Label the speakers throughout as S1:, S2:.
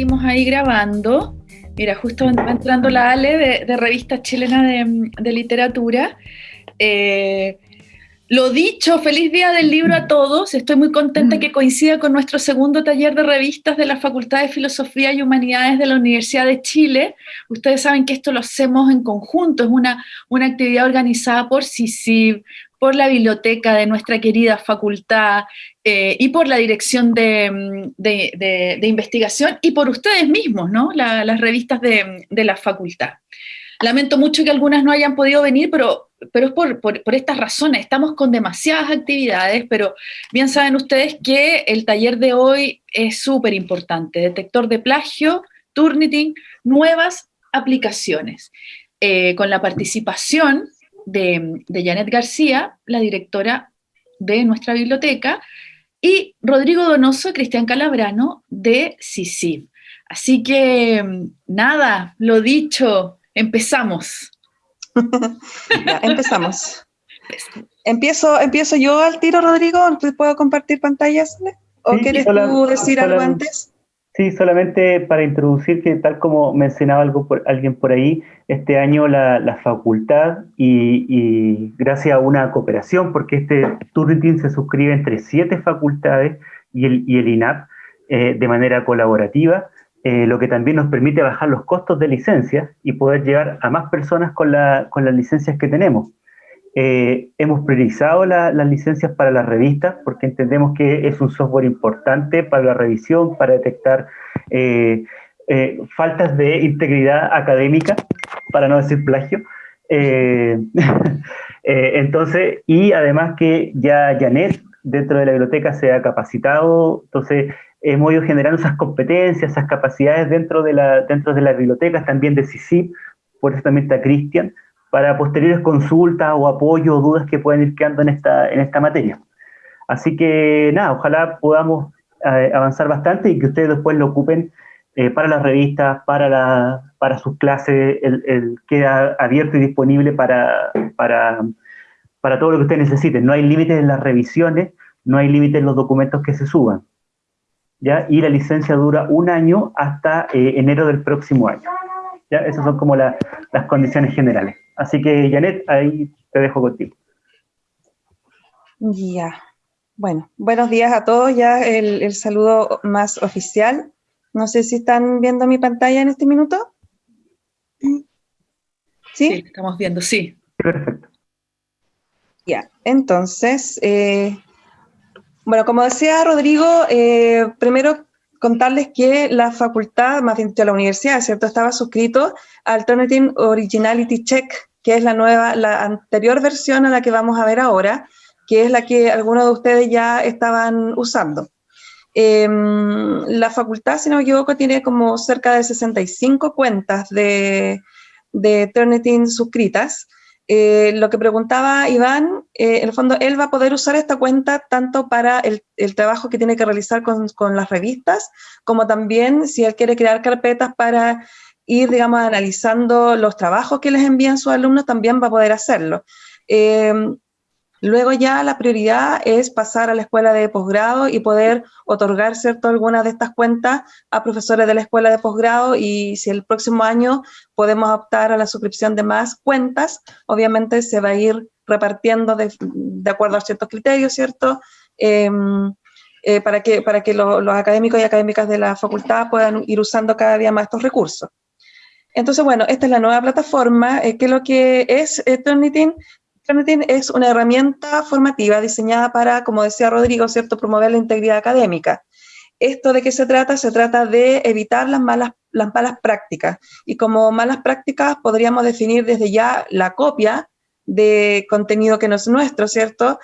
S1: partimos ahí grabando. Mira, justo va entrando la Ale de, Revista Chilena de, Literatura. Eh, lo dicho, feliz día del libro a todos. Estoy muy contenta que coincida con nuestro segundo taller de revistas de la Facultad de Filosofía y Humanidades de la Universidad de Chile. Ustedes saben que esto lo hacemos en conjunto, es una, una actividad organizada por CICIB, por la biblioteca de nuestra querida facultad eh, y por la dirección de, investigación y por ustedes mismos, ¿no? las revistas de, la facultad. Lamento mucho que algunas no hayan podido venir, pero, pero es por, estas razones. Estamos con demasiadas actividades, pero bien saben ustedes que el taller de hoy es súper importante. Detector de plagio, Turnitin, nuevas aplicaciones. Eh, con la participación de, Janet García, la directora de nuestra biblioteca, y Rodrigo Donoso y Cristian Calabrano de CICIB. Así que, nada, lo dicho, empezamos.
S2: empezamos. empiezo, empiezo yo al tiro, Rodrigo, ¿puedo compartir pantallas? ¿O quieres tú decir algo antes?
S3: Sí, solamente para introducir que tal como mencionaba algo por, alguien por ahí, este año la, facultad y, gracias a una cooperación, porque este Turnitin se suscribe entre siete facultades y el, y el INAP eh, de manera colaborativa, eh, lo que también nos permite bajar los costos de licencias y poder llegar a más personas con, la, con las licencias que tenemos. Eh, hemos priorizado las licencias para las revistas porque entendemos que es un software importante para la revisión, para detectar eh, eh, faltas de integridad académica, para no decir plagio. entonces, y además que ya Janet dentro de la biblioteca se ha capacitado, entonces hemos ido generando esas competencias, esas capacidades dentro de, la, dentro de las bibliotecas, también de CICIP, por eso también está Cristian, para posteriores consultas o apoyo o dudas que puedan ir quedando en esta, en esta materia. Así que nada, ojalá podamos eh, avanzar bastante y que ustedes después lo ocupen eh, para las revistas, para, la, para sus clases, el, queda abierto y disponible para, para, para todo lo que ustedes necesiten. No hay límites en las revisiones, no hay límites en los documentos que se suban. ¿ya? Y la licencia dura un año hasta eh, enero del próximo año. ¿Ya? Esas son como las condiciones generales. Así que, Janet, ahí te dejo contigo.
S2: Ya. Bueno, buenos días a todos. Ya el, saludo más oficial. No sé si están viendo mi pantalla en este minuto.
S1: ¿Sí? Sí, estamos viendo, sí.
S3: Perfecto.
S2: Ya, entonces, eh, bueno, como decía Rodrigo, eh, primero contarles que la facultad, más bien la universidad, ¿cierto? Estaba suscrito al Alternative Originality Check, que es la nueva, la anterior versión a la que vamos a ver ahora, que es la que algunos de ustedes ya estaban usando. Em, la facultad, si no me equivoco, tiene como cerca de 65 cuentas de, de Turnitin suscritas. Eh, lo que preguntaba Iván, eh, en el fondo él va a poder usar esta cuenta tanto para el, trabajo que tiene que realizar con, con, las revistas, como también si él quiere crear carpetas para ir, digamos, analizando los trabajos que les envían sus alumnos, también va a poder hacerlo. Eh, luego ya la prioridad es pasar a la escuela de posgrado y poder otorgar, ¿cierto?, algunas de estas cuentas a profesores de la escuela de posgrado y si el próximo año podemos optar a la suscripción de más cuentas, obviamente se va a ir repartiendo de, acuerdo a ciertos criterios, ¿cierto?, em, eh, para que, para que los académicos y académicas de la facultad puedan ir usando cada día más estos recursos. Entonces, bueno, esta es la nueva plataforma, eh, que lo que es eh, Turnitin. Es una herramienta formativa diseñada para, como decía Rodrigo, ¿cierto?, promover la integridad académica. ¿Esto de qué se trata? Se trata de evitar las malas, las malas prácticas. Y como malas prácticas podríamos definir desde ya la copia de contenido que no es nuestro, ¿cierto?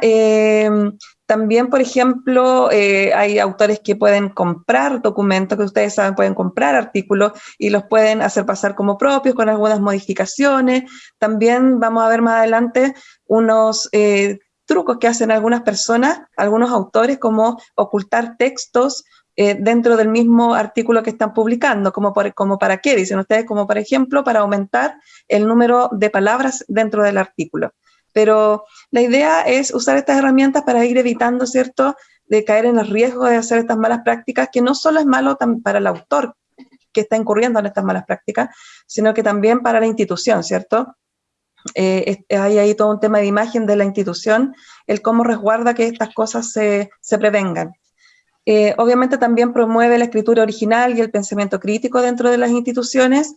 S2: Eh, también, por ejemplo, eh, hay autores que pueden comprar documentos, que ustedes saben, pueden comprar artículos y los pueden hacer pasar como propios con algunas modificaciones. También vamos a ver más adelante unos eh, trucos que hacen algunas personas, algunos autores, como ocultar textos eh, dentro del mismo artículo que están publicando, como, como para qué, dicen ustedes, como por ejemplo para aumentar el número de palabras dentro del artículo. Pero la idea es usar estas herramientas para ir evitando, ¿cierto?, de caer en el riesgo de hacer estas malas prácticas, que no solo es malo para el autor que está incurriendo en estas malas prácticas, sino que también para la institución, ¿cierto? Eh, hay ahí todo un tema de imagen de la institución, el cómo resguarda que estas cosas se, se prevengan. Eh, obviamente también promueve la escritura original y el pensamiento crítico dentro de las instituciones,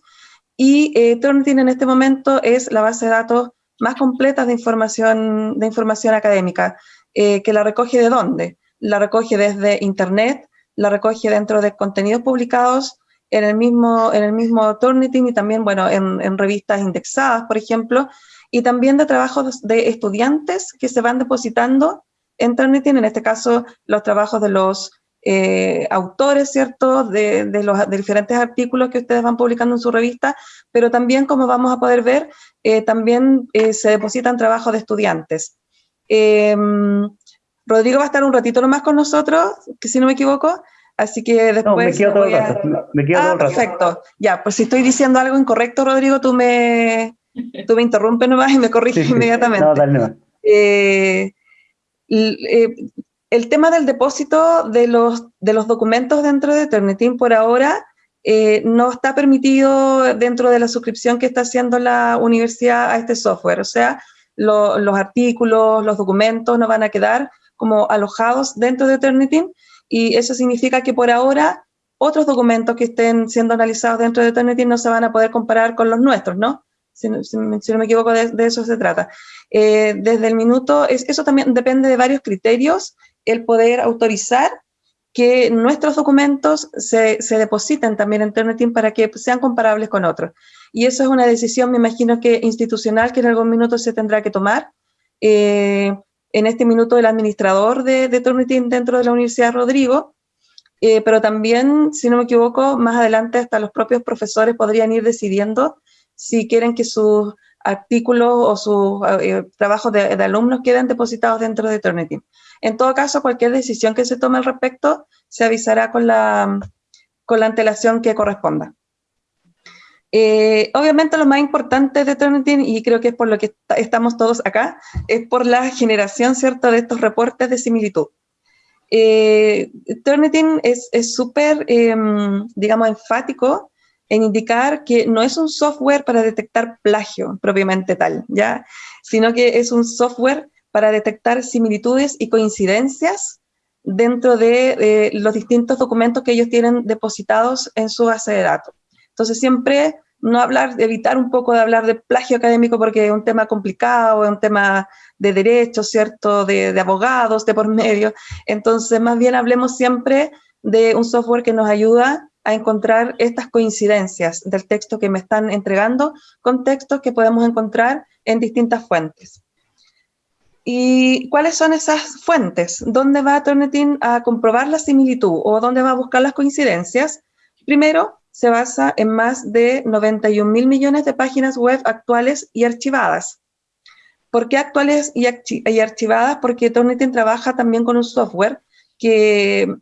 S2: y eh, Turnitin en este momento es la base de datos más completa de información, de información académica, eh, que la recoge de dónde? La recoge desde Internet, la recoge dentro de contenidos publicados en el mismo, en el mismo Turnitin y también, bueno, en, en revistas indexadas, por ejemplo, y también de trabajos de estudiantes que se van depositando en Turnitin, en este caso los trabajos de los eh, autores, ¿cierto?, de, los diferentes artículos que ustedes van publicando en su revista, pero también, como vamos a poder ver, eh, también eh, se depositan trabajos de estudiantes. Em, Rodrigo va a estar un ratito nomás con nosotros, que si no me equivoco, así que después... No,
S3: me quedo todo el rato, me quedo
S2: ah, perfecto. Ya, pues si estoy diciendo algo incorrecto, Rodrigo, tú me, tú me interrumpes nomás y me corriges inmediatamente. No, dale nomás el tema del depósito de los, de los documentos dentro de Turnitin por ahora eh, no está permitido dentro de la suscripción que está haciendo la universidad a este software. O sea, los artículos, los documentos no van a quedar como alojados dentro de Turnitin y eso significa que por ahora otros documentos que estén siendo analizados dentro de Turnitin no se van a poder comparar con los nuestros, ¿no? Si, no me equivoco, de, eso se trata. Eh, desde el minuto, eso también depende de varios criterios el poder autorizar que nuestros documentos se, se depositen también en Turnitin para que sean comparables con otros. Y eso es una decisión, me imagino que institucional, que en algún minuto se tendrá que tomar. Eh, en este minuto el administrador de, Turnitin dentro de la Universidad Rodrigo, eh, pero también, si no me equivoco, más adelante hasta los propios profesores podrían ir decidiendo si quieren que sus artículos o sus eh, trabajos de, alumnos queden depositados dentro de Turnitin. En todo caso, cualquier decisión que se tome al respecto se avisará con la, con la antelación que corresponda. Eh, obviamente lo más importante de Turnitin, y creo que es por lo que estamos todos acá, es por la generación, ¿cierto?, de estos reportes de similitud. Eh, Turnitin es súper, em, digamos, enfático en indicar que no es un software para detectar plagio propiamente tal, ¿ya? Sino que es un software para detectar similitudes y coincidencias dentro de los distintos documentos que ellos tienen depositados en su base de datos. Entonces siempre no hablar, evitar un poco de hablar de plagio académico porque es un tema complicado, es un tema de derechos, ¿cierto?, de, de abogados de por medio. Entonces más bien hablemos siempre de un software que nos ayuda a encontrar estas coincidencias del texto que me están entregando con textos que podemos encontrar en distintas fuentes. ¿Y cuáles son esas fuentes? ¿Dónde va Turnitin a comprobar la similitud o dónde va a buscar las coincidencias? Primero, se basa en más de 91 mil millones de páginas web actuales y archivadas. ¿Por qué actuales y, archivadas? Porque Turnitin trabaja también con un software que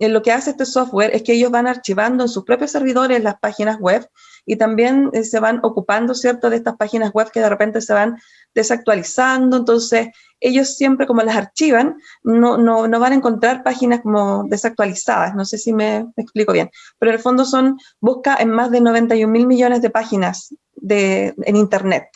S2: lo que hace este software es que ellos van archivando en sus propios servidores las páginas web y también eh, se van ocupando, ¿cierto?, de estas páginas web que de repente se van desactualizando, entonces ellos siempre como las archivan, no, no, no van a encontrar páginas como desactualizadas, no sé si me, explico bien, pero en el fondo son, busca en más de 91 mil millones de páginas de, en Internet.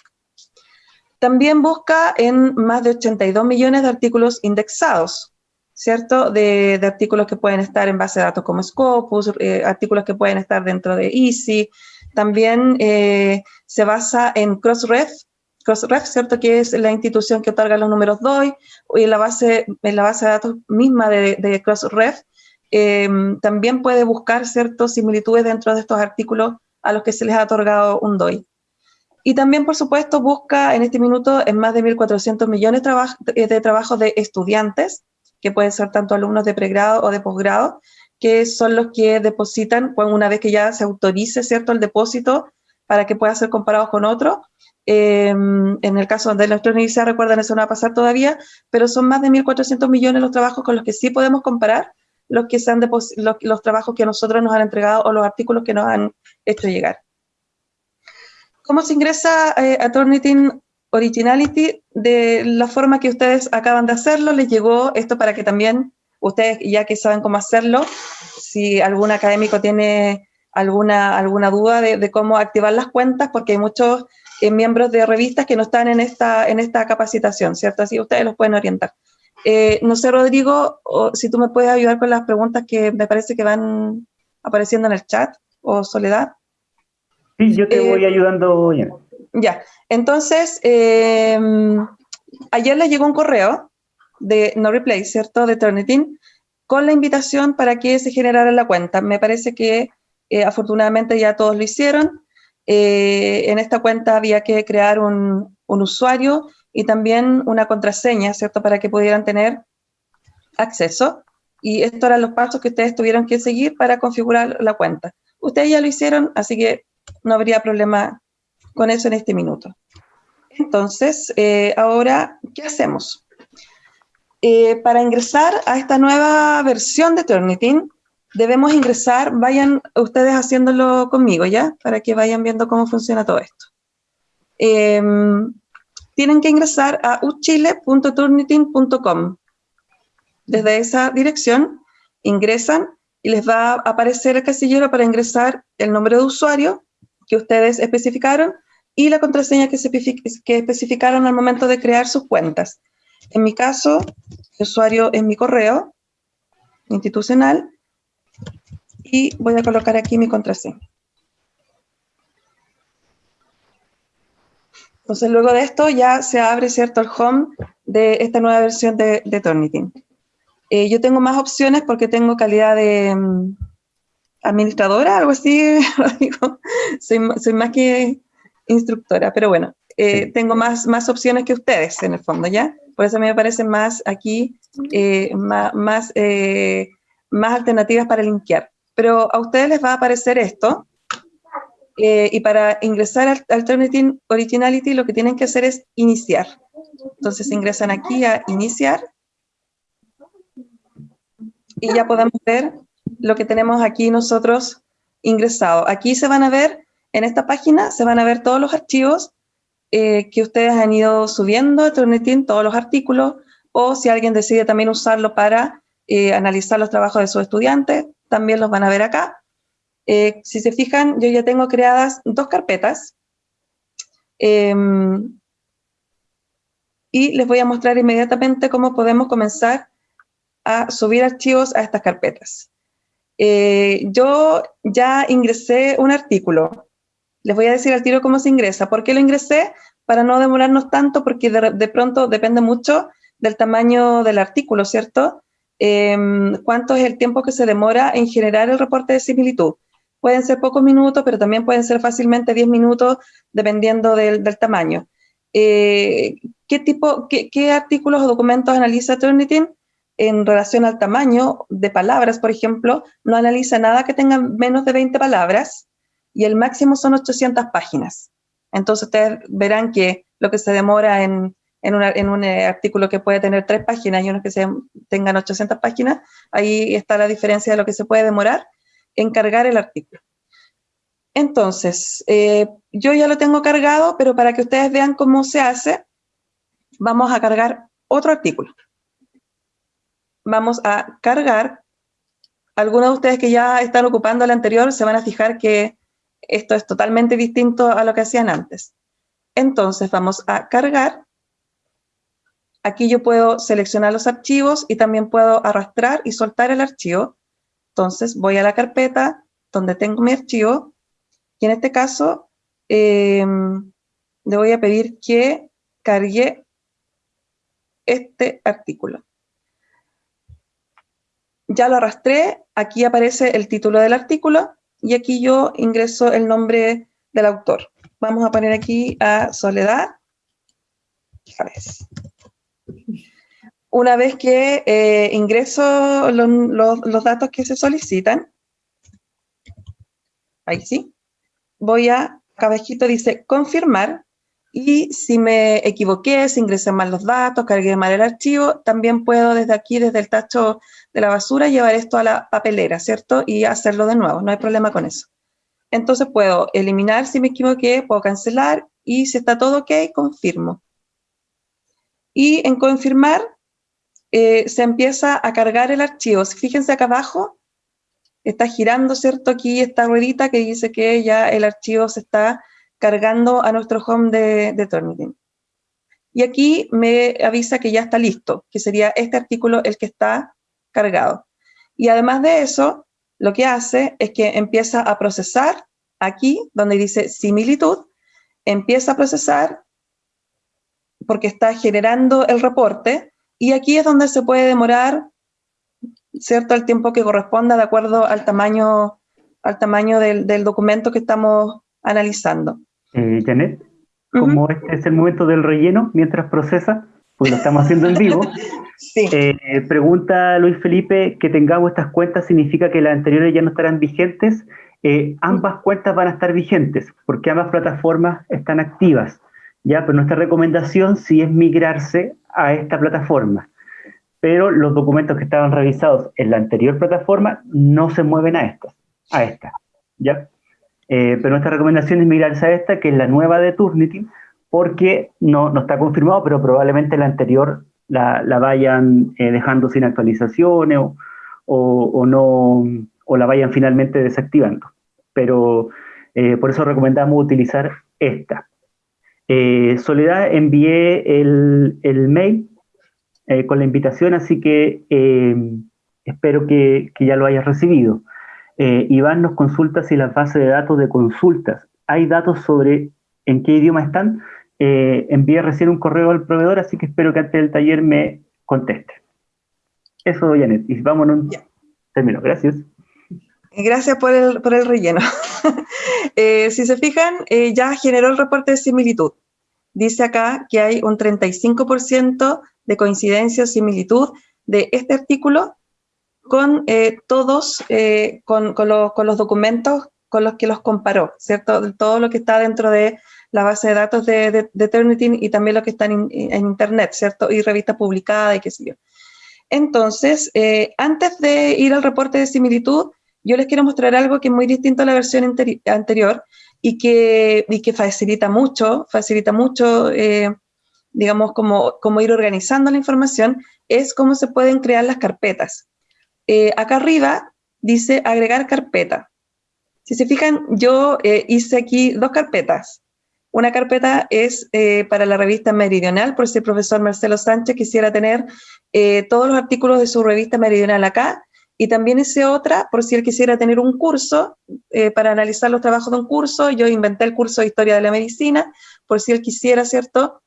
S2: También busca en más de 82 millones de artículos indexados, ¿cierto? De, de, artículos que pueden estar en base de datos como Scopus, eh, artículos que pueden estar dentro de Easy. También eh, se basa en Crossref, Crossref, ¿cierto? Que es la institución que otorga los números DOI, y la base, la base de datos misma de, Crossref, eh, también puede buscar, ¿cierto? Similitudes dentro de estos artículos a los que se les ha otorgado un DOI. Y también, por supuesto, busca en este minuto en más de 1.400 millones de trabajos de estudiantes, que pueden ser tanto alumnos de pregrado o de posgrado, que son los que depositan una vez que ya se autorice ¿cierto? el depósito para que pueda ser comparado con otro. Em, en el caso de nuestra universidad, recuerden, eso no va a pasar todavía, pero son más de 1.400 millones los trabajos con los que sí podemos comparar los, que sean los, los trabajos que nosotros nos han entregado o los artículos que nos han hecho llegar. ¿Cómo se ingresa eh, a Turnitin Originality de la forma que ustedes acaban de hacerlo, les llegó esto para que también ustedes ya que saben cómo hacerlo, si algún académico tiene alguna, alguna duda de, cómo activar las cuentas, porque hay muchos eh, miembros de revistas que no están en esta, en esta capacitación, ¿cierto? Así ustedes los pueden orientar. Eh, no sé, Rodrigo, si tú me puedes ayudar con las preguntas que me parece que van apareciendo en el chat, o Soledad.
S3: Sí, yo te voy ayudando. Ya,
S2: ya. entonces, ayer les llegó un correo de No Replay, ¿cierto? De Turnitin, con la invitación para que se generara la cuenta. Me parece que eh, afortunadamente ya todos lo hicieron. Eh, en esta cuenta había que crear un, usuario y también una contraseña, ¿cierto? Para que pudieran tener acceso. Y estos eran los pasos que ustedes tuvieron que seguir para configurar la cuenta. Ustedes ya lo hicieron, así que no habría problema con eso en este minuto. Entonces, eh, ahora, ¿qué hacemos? Eh, para ingresar a esta nueva versión de Turnitin, debemos ingresar, vayan ustedes haciéndolo conmigo, ¿ya? Para que vayan viendo cómo funciona todo esto. Em, tienen que ingresar a uchile.turnitin.com. Desde esa dirección ingresan y les va a aparecer el casillero para ingresar el nombre de usuario que ustedes especificaron y la contraseña que, que especificaron al momento de crear sus cuentas. En mi caso, el usuario es mi correo institucional y voy a colocar aquí mi contraseña. Entonces, luego de esto ya se abre, ¿cierto?, el home de esta nueva versión de, de Turnitin. Eh, yo tengo más opciones porque tengo calidad de mm, administradora, algo así, soy, soy, más que instructora, pero bueno, eh, tengo más, más opciones que ustedes en el fondo, ¿ya? Por eso me parecen más aquí, eh, más, más, más, alternativas para linkear. Pero a ustedes les va a aparecer esto, y para ingresar al Alternative Originality lo que tienen que hacer es iniciar. Entonces ingresan aquí a iniciar, y ya podemos ver lo que tenemos aquí nosotros ingresado. Aquí se van a ver, en esta página, se van a ver todos los archivos eh, que ustedes han ido subiendo a Turnitin, todos los artículos, o si alguien decide también usarlo para eh, analizar los trabajos de sus estudiantes, también los van a ver acá. Eh, si se fijan, yo ya tengo creadas dos carpetas. Em, y les voy a mostrar inmediatamente cómo podemos comenzar a subir archivos a estas carpetas. Eh, yo ya ingresé un artículo. Les voy a decir al tiro cómo se ingresa. ¿Por qué lo ingresé? Para no demorarnos tanto, porque de, pronto depende mucho del tamaño del artículo, ¿cierto? Em, ¿Cuánto es el tiempo que se demora en generar el reporte de similitud? Pueden ser pocos minutos, pero también pueden ser fácilmente 10 minutos, dependiendo del, tamaño. Eh, ¿qué, tipo, qué, qué, artículos o documentos analiza Turnitin? en relación al tamaño de palabras, por ejemplo, no analiza nada que tenga menos de 20 palabras y el máximo son 800 páginas. Entonces ustedes verán que lo que se demora en, en, un eh, artículo que puede tener tres páginas y uno que se, tengan 800 páginas, ahí está la diferencia de lo que se puede demorar en cargar el artículo. Entonces, eh, yo ya lo tengo cargado, pero para que ustedes vean cómo se hace, vamos a cargar otro artículo vamos a cargar. Algunos de ustedes que ya están ocupando el anterior se van a fijar que esto es totalmente distinto a lo que hacían antes. Entonces vamos a cargar. Aquí yo puedo seleccionar los archivos y también puedo arrastrar y soltar el archivo. Entonces voy a la carpeta donde tengo mi archivo y en este caso em, le voy a pedir que cargue este artículo ya lo arrastré, aquí aparece el título del artículo y aquí yo ingreso el nombre del autor. Vamos a poner aquí a Soledad Una vez que eh, ingreso los datos que se solicitan, ahí sí, voy a, cabejito dice confirmar, y si me equivoqué, si ingresé mal los datos, cargué mal el archivo, también puedo desde aquí, desde el tacho de la basura, llevar esto a la papelera, ¿cierto? Y hacerlo de nuevo, no hay problema con eso. Entonces puedo eliminar si me equivoqué, puedo cancelar y si está todo ok, confirmo. Y en confirmar, eh, se empieza a cargar el archivo. Fíjense acá abajo, está girando, ¿cierto? Aquí esta ruedita que dice que ya el archivo se está cargando a nuestro home de, de Turnitin. Y aquí me avisa que ya está listo, que sería este artículo el que está cargado. Y además de eso, lo que hace es que empieza a procesar aquí, donde dice similitud, empieza a procesar porque está generando el reporte y aquí es donde se puede demorar, ¿cierto?, el tiempo que corresponda de acuerdo al tamaño, al tamaño del, documento que estamos analizando.
S3: Eh, Janet, como este es el momento del relleno mientras procesa, pues lo estamos haciendo en vivo, sí. Eh, pregunta Luis Felipe, que tengamos estas cuentas significa que las anteriores ya no estarán vigentes. Eh, ambas cuentas van a estar vigentes porque ambas plataformas están activas. Ya, pero nuestra recomendación sí es migrarse a esta plataforma. Pero los documentos que estaban revisados en la anterior plataforma no se mueven a esta, a esta, ¿ya? Eh, pero nuestra recomendación es migrarse a esta, que es la nueva de Turnitin, porque no, está confirmado, pero probablemente la anterior la, la vayan eh, dejando sin actualizaciones o, o, no, o la vayan finalmente desactivando. Pero eh, por eso recomendamos utilizar esta. Eh, Soledad, envié el, el mail con la invitación, así que espero que, que, ya lo hayas recibido. Iván nos consulta si las bases de datos de consultas, ¿hay datos sobre en qué idioma están? Eh, envié recién un correo al proveedor, así que espero que antes del taller me conteste. Eso, Janet. Y vámonos. Termino. Gracias.
S2: Gracias por el, por el relleno. eh, si se fijan, eh, ya generó el reporte de similitud. Dice acá que hay un 35% de coincidencia o similitud de este artículo con eh, todos, eh, con, con, lo, con, los documentos con los que los comparó, ¿cierto? Todo lo que está dentro de la base de datos de, de, Turnitin y también lo que está en, Internet, ¿cierto? Y revistas publicadas y qué sé yo. Entonces, eh, antes de ir al reporte de similitud, yo les quiero mostrar algo que es muy distinto a la versión anterior y que, y que facilita mucho, facilita mucho, eh, digamos, como, como ir organizando la información, es cómo se pueden crear las carpetas. Eh, acá arriba dice agregar carpeta. Si se fijan, yo hice aquí dos carpetas. Una carpeta es eh, para la revista Meridional, por si el profesor Marcelo Sánchez quisiera tener eh, todos los artículos de su revista Meridional acá, y también hice otra por si él quisiera tener un curso eh, para analizar los trabajos de un curso. Yo inventé el curso de Historia de la Medicina, por si él quisiera, ¿cierto?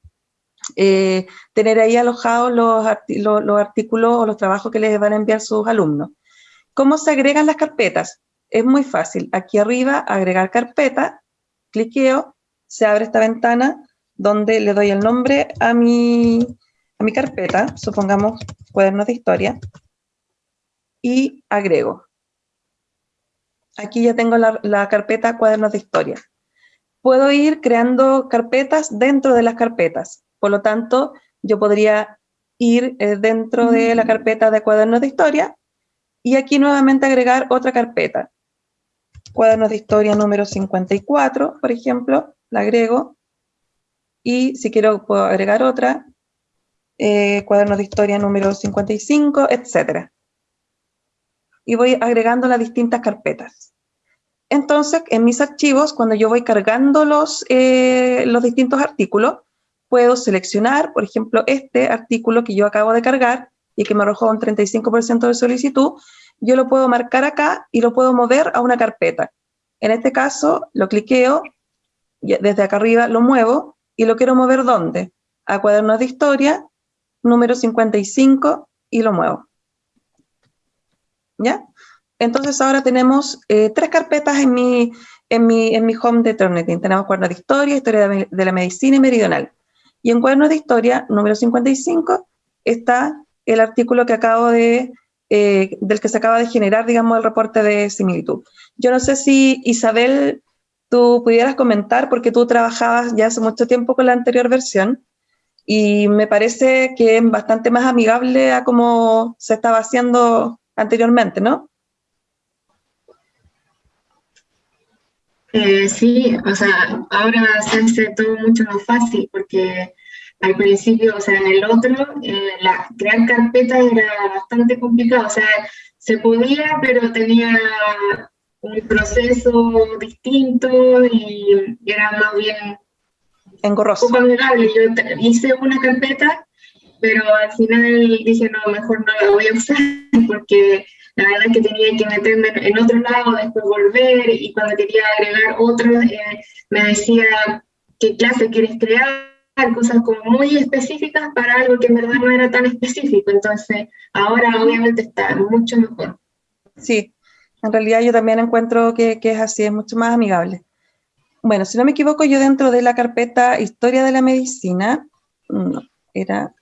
S2: tener ahí alojados los, los artículos o los trabajos que les van a enviar sus alumnos. ¿Cómo se agregan las carpetas? Es muy fácil. Aquí arriba, agregar carpeta, cliqueo, se abre esta ventana donde le doy el nombre a mi, a mi carpeta, supongamos cuadernos de historia, y agrego. Aquí ya tengo la, carpeta cuadernos de historia. Puedo ir creando carpetas dentro de las carpetas. Por lo tanto, yo podría ir eh, dentro de la carpeta de cuadernos de historia y aquí nuevamente agregar otra carpeta. Cuadernos de historia número 54, por ejemplo, la agrego y si quiero puedo agregar otra, eh, cuadernos de historia número 55, etc. Y voy agregando las distintas carpetas. Entonces, en mis archivos, cuando yo voy cargando los, eh, los distintos artículos, puedo seleccionar, por ejemplo, este artículo que yo acabo de cargar y que me arrojó un 35% de solicitud, yo lo puedo marcar acá y lo puedo mover a una carpeta. En este caso, lo cliqueo desde acá arriba lo muevo y lo quiero mover ¿dónde? A cuadernos de historia, número 55 y lo muevo. ¿Ya? Entonces ahora tenemos eh, tres carpetas en mi, en, mi, en mi home de Turnitin. Tenemos cuadernos de historia, historia de, la medicina y meridional. Y en cuadernos de historia, número 55, está el artículo que acabo de, eh, del que se acaba de generar, digamos, el reporte de similitud. Yo no sé si Isabel tú pudieras comentar, porque tú trabajabas ya hace mucho tiempo con la anterior versión, y me parece que es bastante más amigable a como se estaba haciendo anteriormente, ¿no?
S4: Eh, sí, o sea, ahora se hace todo mucho más fácil porque al principio, o sea, en el otro, eh, la, crear carpetas era bastante complicado, o sea, se podía, pero tenía un proceso distinto y, era más bien
S2: engorroso.
S4: Poco amigable. Yo hice una carpeta, pero al final dije, no, mejor no la voy a usar porque la verdad es que tenía que meterme en otro lado, después volver y cuando quería agregar otro, eh, me decía qué clase quieres crear cosas como muy específicas para algo que en verdad no era tan específico. Entonces, ahora obviamente está mucho mejor.
S2: Sí, en realidad yo también encuentro que, es así, es mucho más amigable. Bueno, si no me equivoco, yo dentro de la carpeta Historia de la Medicina, no, era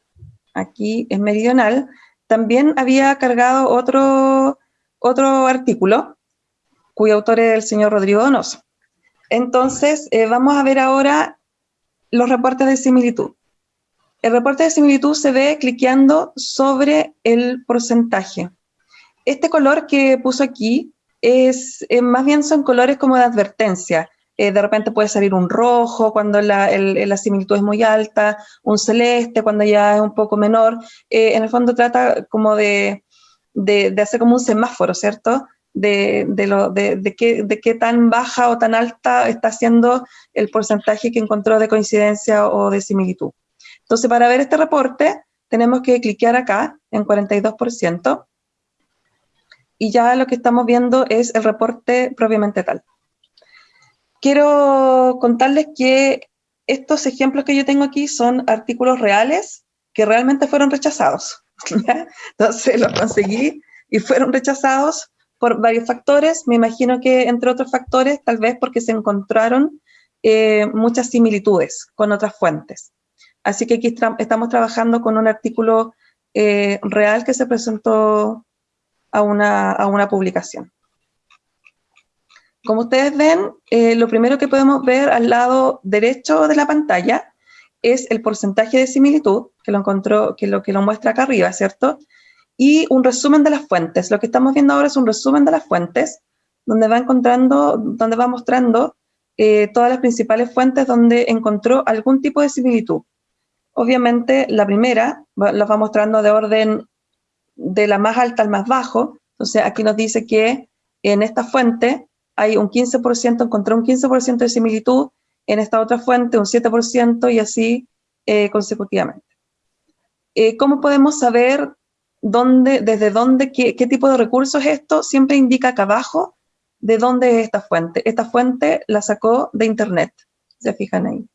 S2: aquí en Meridional, también había cargado otro, otro artículo cuyo autor es el señor Rodrigo Donoso. Entonces, eh, vamos a ver ahora los reportes de similitud. El reporte de similitud se ve cliqueando sobre el porcentaje. Este color que puso aquí es, eh, más bien son colores como de advertencia. Eh, de repente puede salir un rojo cuando la, la, similitud es muy alta, un celeste cuando ya es un poco menor. Eh, en el fondo trata como de, de, de, hacer como un semáforo, ¿cierto? de, de, lo, qué, de qué tan baja o tan alta está siendo el porcentaje que encontró de coincidencia o de similitud. Entonces, para ver este reporte, tenemos que cliquear acá en 42%, y ya lo que estamos viendo es el reporte propiamente tal. Quiero contarles que estos ejemplos que yo tengo aquí son artículos reales que realmente fueron rechazados. Entonces los conseguí y fueron rechazados por varios factores, me imagino que entre otros factores, tal vez porque se encontraron eh, muchas similitudes con otras fuentes. Así que aquí estamos trabajando con un artículo eh, real que se presentó a una, a una publicación. Como ustedes ven, eh, lo primero que podemos ver al lado derecho de la pantalla es el porcentaje de similitud, que lo encontró, que lo que lo muestra acá arriba, ¿cierto? y un resumen de las fuentes. Lo que estamos viendo ahora es un resumen de las fuentes, donde va encontrando, donde va mostrando eh, todas las principales fuentes donde encontró algún tipo de similitud. Obviamente, la primera la va mostrando de orden de la más alta al más bajo. Entonces, aquí nos dice que en esta fuente hay un 15%, encontró un 15% de similitud, en esta otra fuente un 7% y así eh, consecutivamente. Eh, ¿Cómo podemos saber dónde, desde dónde, qué, tipo de recursos es esto, siempre indica acá abajo de dónde es esta fuente. Esta fuente la sacó de Internet, se fijan ahí.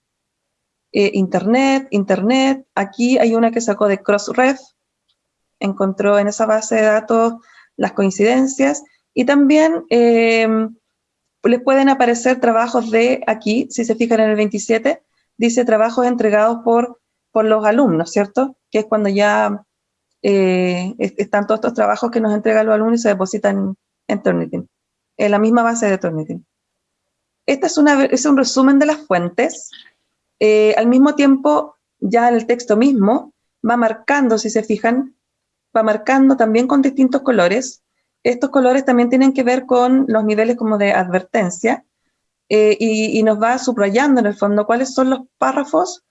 S2: Eh, internet, Internet, aquí hay una que sacó de Crossref, encontró en esa base de datos las coincidencias y también eh, les pueden aparecer trabajos de aquí, si se fijan en el 27, dice trabajos entregados por, por los alumnos, ¿cierto? Que es cuando ya eh, están todos estos trabajos que nos entregan los alumnos y se depositan en Turnitin, en la misma base de Turnitin. Este es, una, es un resumen de las fuentes. Eh, al mismo tiempo, ya el texto mismo va marcando, si se fijan, va marcando también con distintos colores. Estos colores también tienen que ver con los niveles como de advertencia eh, y, nos va subrayando en el fondo cuáles son los párrafos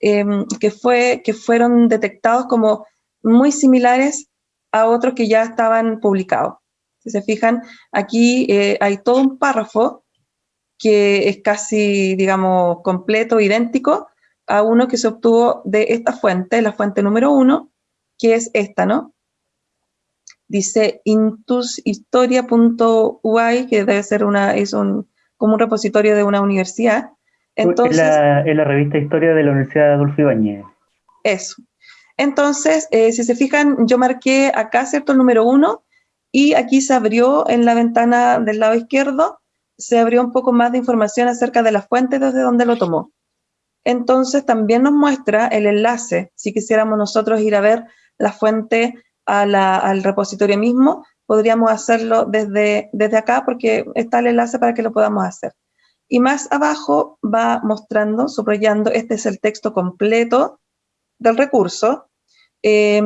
S2: que, fue, que fueron detectados como muy similares a otros que ya estaban publicados. Si se fijan, aquí eh, hay todo un párrafo que es casi, digamos, completo, idéntico a uno que se obtuvo de esta fuente, la fuente número uno, que es esta, ¿no? Dice intushistoria.ui, que debe ser una, es un, como un repositorio de una universidad.
S3: Entonces, la, la revista Historia de la Universidad de Adolfo Ibáñez.
S2: Eso. Entonces, eh, si se fijan, yo marqué acá, ¿cierto?, el número uno, y aquí se abrió en la ventana del lado izquierdo, se abrió un poco más de información acerca de la fuente desde donde lo tomó. Entonces, también nos muestra el enlace, si quisiéramos nosotros ir a ver la fuente al repositorio mismo, podríamos hacerlo desde, desde acá porque está el enlace para que lo podamos hacer. Y más abajo va mostrando, subrayando, este es el texto completo del recurso. Eh,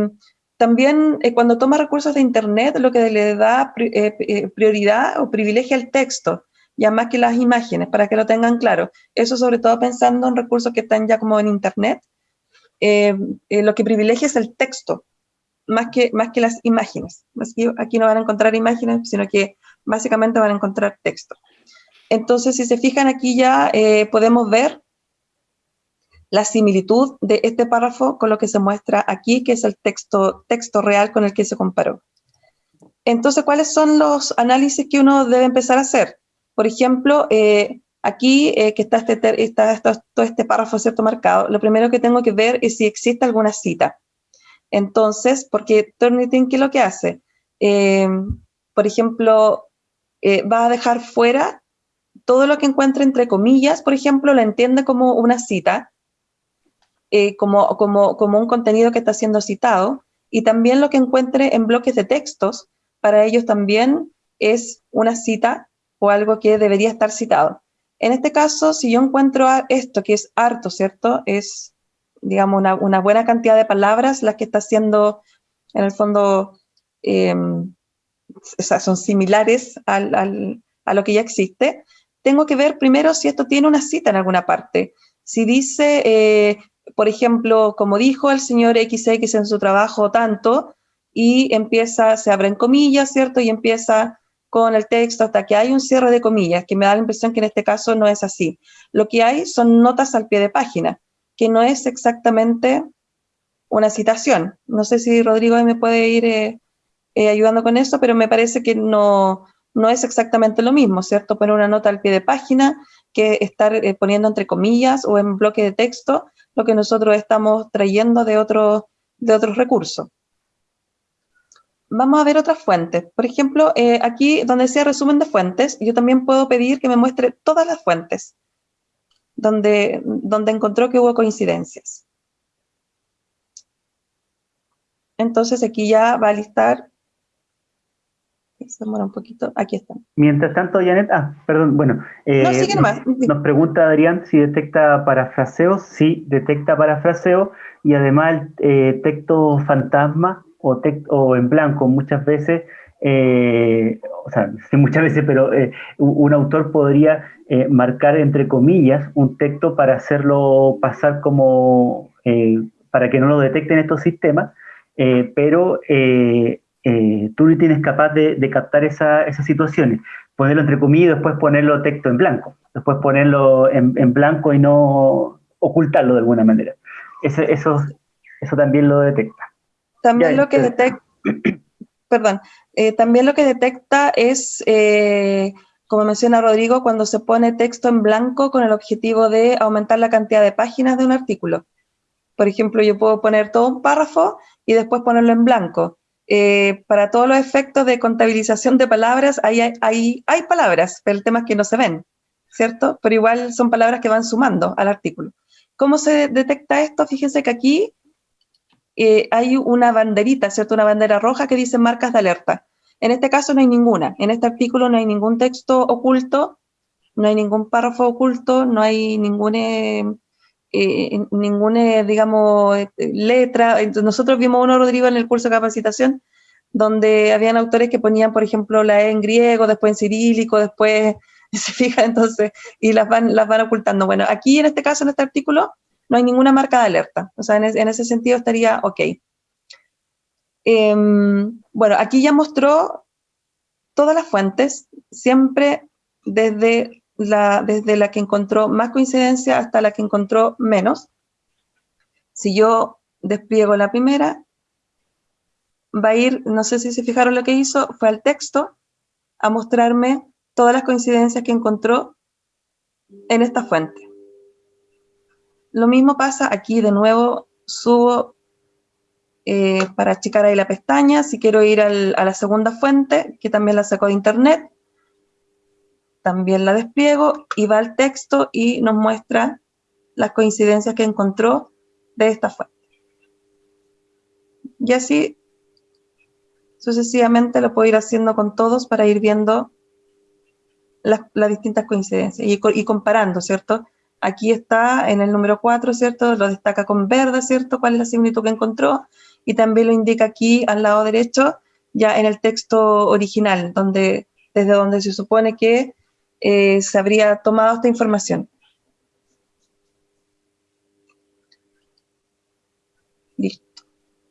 S2: también eh, cuando toma recursos de Internet, lo que le da eh, prioridad o privilegia el texto, ya más que las imágenes, para que lo tengan claro. Eso sobre todo pensando en recursos que están ya como en Internet. Eh, eh, lo que privilegia es el texto, más que, más que las imágenes. aquí no van a encontrar imágenes, sino que básicamente van a encontrar texto. Entonces, si se fijan aquí ya podemos ver la similitud de este párrafo con lo que se muestra aquí, que es el texto, texto real con el que se comparó. Entonces, ¿cuáles son los análisis que uno debe empezar a hacer? Por ejemplo, eh, aquí eh, que está, este, está, todo este párrafo cierto marcado, lo primero que tengo que ver es si existe alguna cita. Entonces, porque Turnitin, ¿qué es lo que hace? Eh, por ejemplo, va a dejar fuera todo lo que encuentre entre comillas, por ejemplo, lo entiende como una cita, como, como, como un contenido que está siendo citado, y también lo que encuentre en bloques de textos, para ellos también es una cita o algo que debería estar citado. En este caso, si yo encuentro esto, que es harto, ¿cierto? Es, digamos, una, buena cantidad de palabras las que está haciendo, en el fondo, em, o sea, son similares a lo que ya existe. Tengo que ver primero si esto tiene una cita en alguna parte. Si dice, eh, por ejemplo, como dijo el señor XX en su trabajo tanto, y empieza, se abren comillas, ¿cierto? Y empieza con el texto hasta que hay un cierre de comillas, que me da la impresión que en este caso no es así. Lo que hay son notas al pie de página, que no es exactamente una citación. No sé si Rodrigo me puede ir eh, eh, ayudando con eso, pero me parece que no, no es exactamente lo mismo, ¿cierto? Poner una nota al pie de página que estar eh, poniendo entre comillas o en bloque de texto lo que nosotros estamos trayendo de, otro, de otros recursos vamos a ver otras fuentes. Por ejemplo, eh, aquí donde decía resumen de fuentes, yo también puedo pedir que me muestre todas las fuentes donde, donde encontró que hubo coincidencias. Entonces aquí ya va a listar, se demora un poquito, aquí está.
S3: Mientras tanto, Janet, ah, perdón, bueno,
S2: eh, no, más.
S3: nos pregunta Adrián si detecta parafraseos, sí, detecta parafraseo, y además el eh, texto fantasma o, o en blanco muchas veces, eh, o sea, muchas veces, pero eh, un autor podría eh, marcar entre comillas un texto para hacerlo pasar como, para que no lo detecten estos sistemas, pero no tienes capaz de, captar esas situaciones, ponerlo entre comillas y después ponerlo texto en blanco, después ponerlo en, blanco y no ocultarlo de alguna manera. eso, eso también lo detecta.
S2: También lo que detecta, perdón, eh, también lo que detecta es, eh, como menciona Rodrigo, cuando se pone texto en blanco con el objetivo de aumentar la cantidad de páginas de un artículo. Por ejemplo, yo puedo poner todo un párrafo y después ponerlo en blanco. Eh, para todos los efectos de contabilización de palabras, hay, hay, hay palabras, pero el tema es que no se ven, ¿cierto? Pero igual son palabras que van sumando al artículo. ¿Cómo se detecta esto? Fíjense que aquí eh, hay una banderita, ¿cierto? Una bandera roja que dice marcas de alerta. En este caso no hay ninguna. En este artículo no hay ningún texto oculto, no hay ningún párrafo oculto, no hay ningún, eh, eh, ninguna, digamos, letra. Nosotros vimos uno, Rodrigo, en el curso de capacitación, donde habían autores que ponían, por ejemplo, la E en griego, después en cirílico, después, se fija, entonces, y las van, las van ocultando. Bueno, aquí en este caso, en este artículo, no hay ninguna marca de alerta. O sea, en, ese sentido estaría ok. Em, bueno, aquí ya mostró todas las fuentes, siempre desde la, desde la que encontró más coincidencia hasta la que encontró menos. Si yo despliego la primera, va a ir, no sé si se fijaron lo que hizo, fue al texto a mostrarme todas las coincidencias que encontró en esta fuente. Lo mismo pasa aquí, de nuevo subo eh, para achicar ahí la pestaña, si quiero ir a la segunda fuente, que también la saco de internet, también la despliego y va al texto y nos muestra las coincidencias que encontró de esta fuente. Y así sucesivamente lo puedo ir haciendo con todos para ir viendo las, distintas coincidencias y, y comparando, ¿cierto? Aquí está en el número 4, ¿cierto? Lo destaca con verde, ¿cierto? ¿Cuál es la similitud que encontró? Y también lo indica aquí al lado derecho, ya en el texto original, donde, desde donde se supone que eh, se habría tomado esta información. Listo.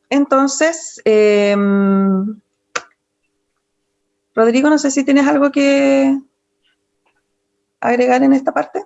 S2: Entonces, em, Rodrigo, no sé si tienes algo que agregar en esta parte.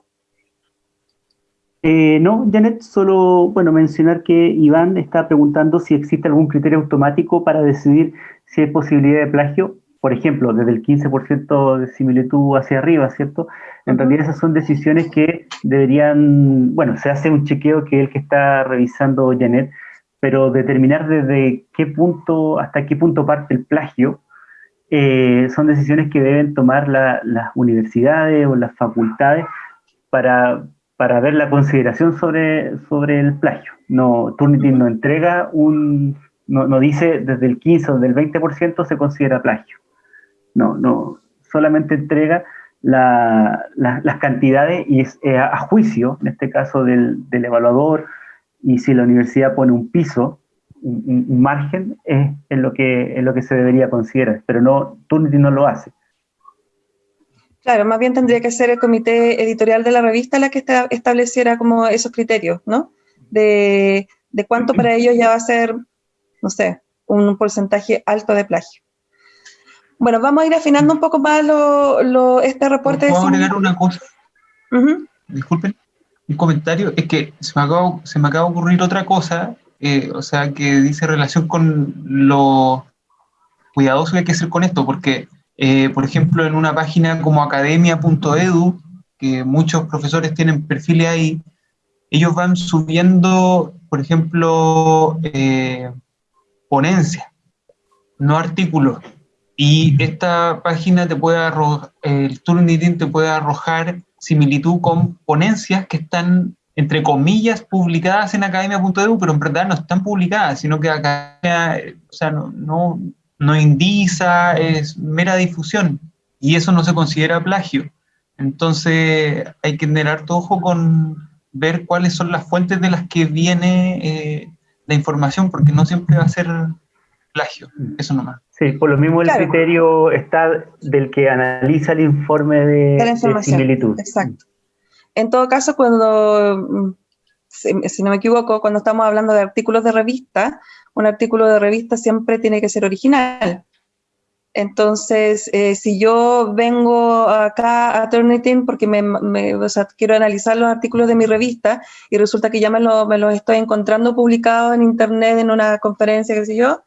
S3: Eh, no, Janet, solo bueno, mencionar que Iván está preguntando si existe algún criterio automático para decidir si hay posibilidad de plagio, por ejemplo, desde el 15% de similitud hacia arriba, ¿cierto? En realidad esas son decisiones que deberían, bueno, se hace un chequeo que es el que está revisando Janet, pero determinar desde qué punto, hasta qué punto parte el plagio, eh, son decisiones que deben tomar las universidades o las facultades para, para ver la consideración sobre, sobre el plagio. No, Turnitin no entrega un, no, no, dice desde el 15 o del 20% se considera plagio. No, no, solamente entrega la, las cantidades y es eh, a juicio, en este caso del, del, evaluador, y si la universidad pone un piso, un, un margen, es, es, lo que, es lo que se debería considerar, pero no, Turnitin no lo hace.
S2: Claro, más bien tendría que ser el comité editorial de la revista la que estableciera como esos criterios, ¿no? De, de cuánto para ellos ya va a ser, no sé, un porcentaje alto de plagio. Bueno, vamos a ir afinando un poco más lo, lo, este reporte.
S5: ¿Puedo agregar una cosa? Uh -huh. Disculpen, un comentario. Es que se me acaba, se me acaba de ocurrir otra cosa, eh, o sea, que dice relación con lo cuidadoso que hay que ser con esto, porque, eh, por ejemplo, en una página como academia.edu, que muchos profesores tienen perfiles ahí, ellos van subiendo, por ejemplo, eh, ponencias, no artículos. Y esta página te puede arrojar, el Turnitin te puede arrojar similitud con ponencias que están, entre comillas, publicadas en academia.edu, pero en verdad no están publicadas, sino que academia, o sea, no, no, no indiza, es mera difusión. Y eso no se considera plagio. Entonces hay que tener harto ojo con ver cuáles son las fuentes de las que viene eh, la información, porque no siempre va a ser plagio, eso nomás.
S3: Sí, por lo mismo el claro. criterio está del que analiza el informe de, de, de similitud.
S2: Exacto. En todo caso, cuando, si, si, no me equivoco, cuando estamos hablando de artículos de revista, un artículo de revista siempre tiene que ser original. Entonces, eh, si yo vengo acá a Turnitin porque me, me, o sea, quiero analizar los artículos de mi revista y resulta que ya me los me estoy encontrando publicados en internet en una conferencia, qué sé yo,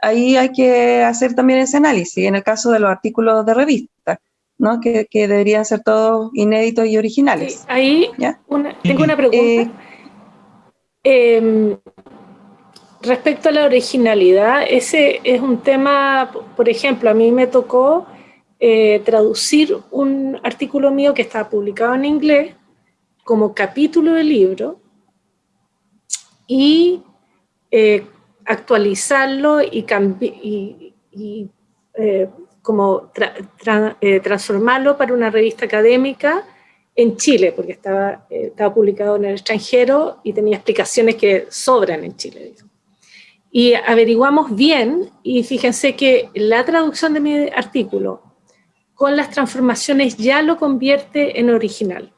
S2: ahí hay que hacer también ese análisis, en el caso de los artículos de revista, ¿no? que, que deberían ser todos inéditos y originales.
S6: Sí, ahí una, tengo una pregunta. Eh, eh, respecto a la originalidad, ese es un tema, por ejemplo, a mí me tocó eh, traducir un artículo mío que estaba publicado en inglés como capítulo del libro y eh, actualizarlo y, eh, como tra tra transformarlo para una revista académica en Chile, porque estaba publicado en el extranjero y tenía explicaciones que sobran en Chile. Y averiguamos bien, y fíjense que la traducción de mi artículo con las transformaciones ya lo convierte en original.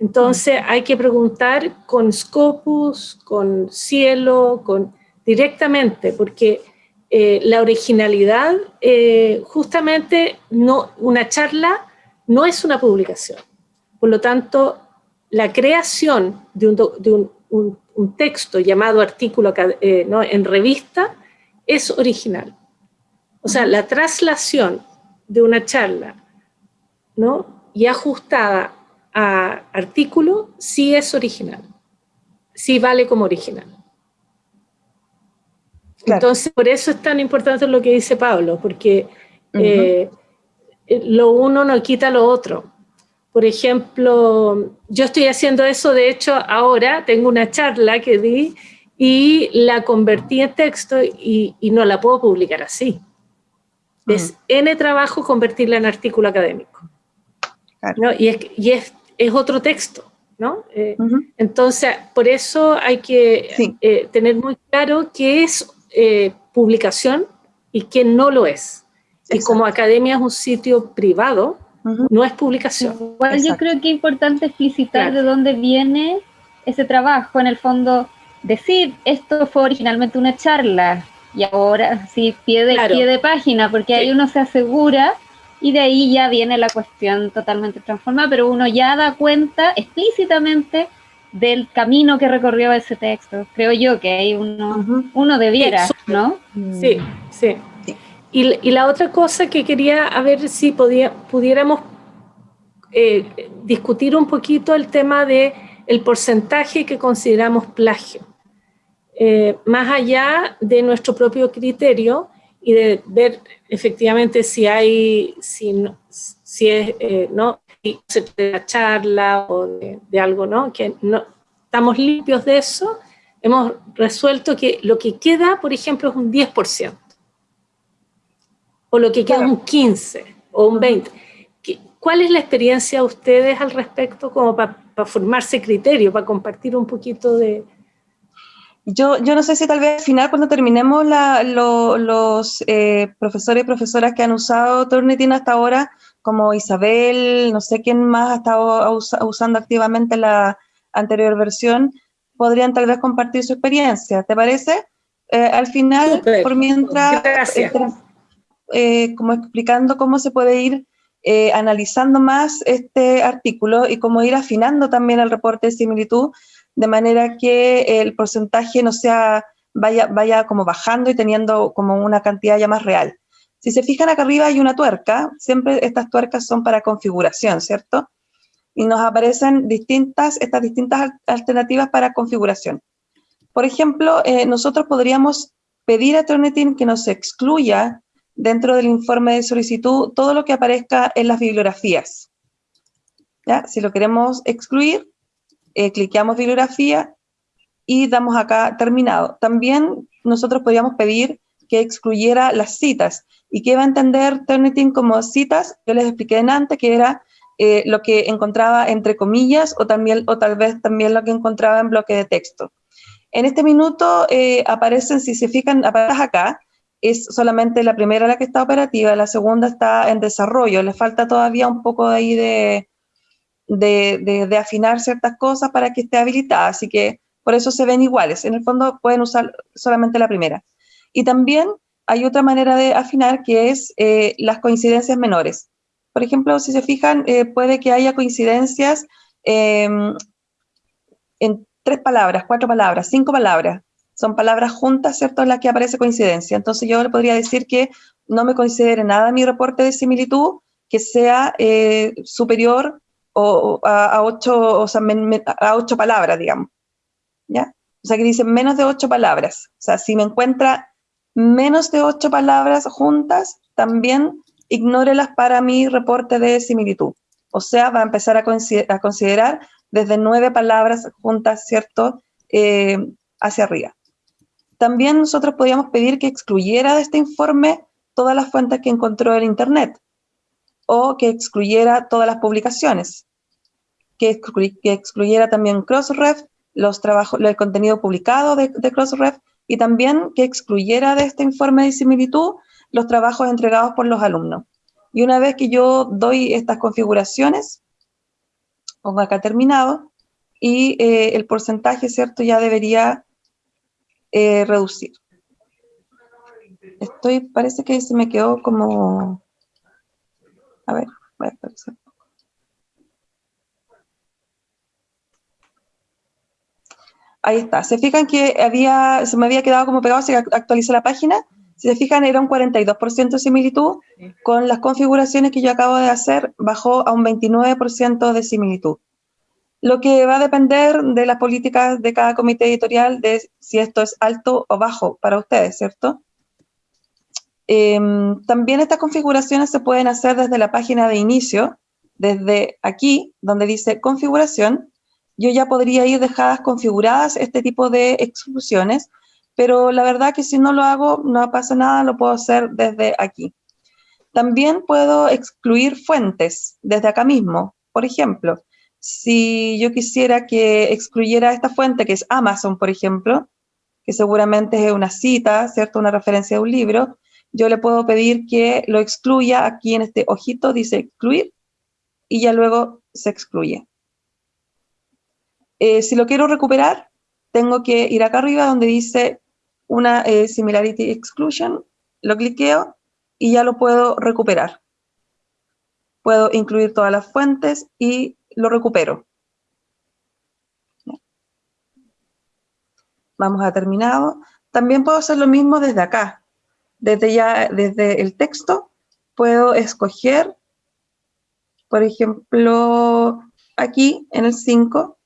S6: Entonces hay que preguntar con Scopus, con Cielo, con directamente, porque eh, la originalidad, eh, justamente no, una charla no es una publicación. Por lo tanto, la creación de un, de un, un, un texto llamado artículo eh, ¿no? en revista es original. O sea, la traslación de una charla ¿no? y ajustada a artículo sí es original, sí vale como original. Claro. Entonces, por eso es tan importante lo que dice Pablo, porque uh -huh. eh, lo uno no quita lo otro. Por ejemplo, yo estoy haciendo eso, de hecho, ahora tengo una charla que di y la convertí en texto y, y no la puedo publicar así. Uh -huh. Es N trabajo convertirla en artículo académico. Claro. ¿no? Y, es, y es, es, otro texto. ¿no? Eh, uh -huh. Entonces, por eso hay que sí. eh, tener muy claro qué es eh, publicación y que no lo es. Exacto. Y como academia es un sitio privado, uh -huh. no es publicación.
S7: Igual yo creo que es importante explicitar claro. de dónde viene ese trabajo. En el fondo, decir, esto fue originalmente una charla y ahora sí, pie de, pie de página, porque ahí uno se asegura y de ahí ya viene la cuestión totalmente transformada, pero uno ya da cuenta explícitamente del camino que recorrió ese texto. Creo yo que ahí uno, uno debiera, ¿no?
S6: Sí, sí. Y, la otra cosa que quería a ver si podía, pudiéramos eh, discutir un poquito el tema de el porcentaje que consideramos plagio. Eh, más allá de nuestro propio criterio y de ver efectivamente si hay, si, si es, eh, ¿no? de la charla o de, algo, ¿no? Que no estamos limpios de eso, hemos resuelto que lo que queda, por ejemplo, es un 10%, o lo que queda un 15% o un 20%. ¿Cuál es la experiencia de ustedes al respecto como para formarse criterio, para compartir un poquito de,
S2: yo, yo no sé si tal vez al final, cuando terminemos, los eh, profesores y profesoras que han usado Turnitin hasta ahora, como Isabel, no sé quién más ha estado usando activamente la anterior versión, podrían tal vez compartir su experiencia. ¿Te parece? Eh, al final, por mientras, eh, como explicando cómo se puede ir analizando más este artículo y cómo ir afinando también el reporte de similitud, de manera que el porcentaje no sea, vaya, vaya como bajando y teniendo como una cantidad ya más real. Si se fijan acá arriba hay una tuerca, siempre estas tuercas son para configuración, ¿cierto? Y nos aparecen distintas, estas distintas alternativas para configuración. Por ejemplo, eh, nosotros podríamos pedir a Turnitin que nos excluya dentro del informe de solicitud todo lo que aparezca en las bibliografías. ¿Ya? Si lo queremos excluir, eh, cliqueamos bibliografía y damos acá terminado. También nosotros podríamos pedir que excluyera las citas. ¿Y qué va a entender Turnitin como citas? Yo les expliqué en antes que era eh, lo que encontraba entre comillas o, también, o tal vez también lo que encontraba en bloque de texto. En este minuto eh, aparecen, si se fijan, aparece acá, es solamente la primera la que está operativa, la segunda está en desarrollo, le falta todavía un poco de ahí de, de, afinar ciertas cosas para que esté habilitada, así que por eso se ven iguales. En el fondo pueden usar solamente la primera. Y también hay otra manera de afinar que es eh, las coincidencias menores. Por ejemplo, si se fijan, eh, puede que haya coincidencias em, en tres palabras, cuatro palabras, cinco palabras. Son palabras juntas, ¿cierto?, en las que aparece coincidencia. Entonces yo le podría decir que no me considere nada mi reporte de similitud que sea eh, superior a, ocho, o sea, a ocho palabras, digamos. ¿Ya? O sea, que dice menos de ocho palabras. O sea, si me encuentra menos de ocho palabras juntas, también ignórelas para mi reporte de similitud. O sea, va a empezar a, considerar desde nueve palabras juntas, ¿cierto?, eh, hacia arriba. También nosotros podíamos pedir que excluyera de este informe todas las fuentes que encontró en Internet o que excluyera todas las publicaciones, que, excluyera también Crossref, los trabajos, el contenido publicado de, Crossref y también que excluyera de este informe de similitud los trabajos entregados por los alumnos. Y una vez que yo doy estas configuraciones, pongo acá terminado, y eh, el porcentaje, ¿cierto?, ya debería eh, reducir. Estoy, parece que se me quedó como a ver, voy a. Ahí está. Se fijan que había, se me había quedado como pegado, que actualicé la página. Si se fijan, era un 42% de similitud. Con las configuraciones que yo acabo de hacer, bajó a un 29% de similitud. Lo que va a depender de las políticas de cada comité editorial, de si esto es alto o bajo para ustedes, ¿cierto? Em, también estas configuraciones se pueden hacer desde la página de inicio, desde aquí, donde dice configuración, yo ya podría ir dejadas configuradas este tipo de exclusiones, pero la verdad que si no lo hago, no pasa nada, lo puedo hacer desde aquí. También puedo excluir fuentes desde acá mismo. Por ejemplo, si yo quisiera que excluyera esta fuente, que es Amazon, por ejemplo, que seguramente es una cita, ¿cierto? Una referencia de un libro, yo le puedo pedir que lo excluya, aquí en este ojito dice excluir, y ya luego se excluye. Eh, si lo quiero recuperar, tengo que ir acá arriba donde dice una eh, Similarity Exclusion, lo cliqueo y ya lo puedo recuperar. Puedo incluir todas las fuentes y lo recupero. Vamos a terminado. También puedo hacer lo mismo desde acá. Desde ya, desde el texto, puedo escoger, por ejemplo, aquí en el 5,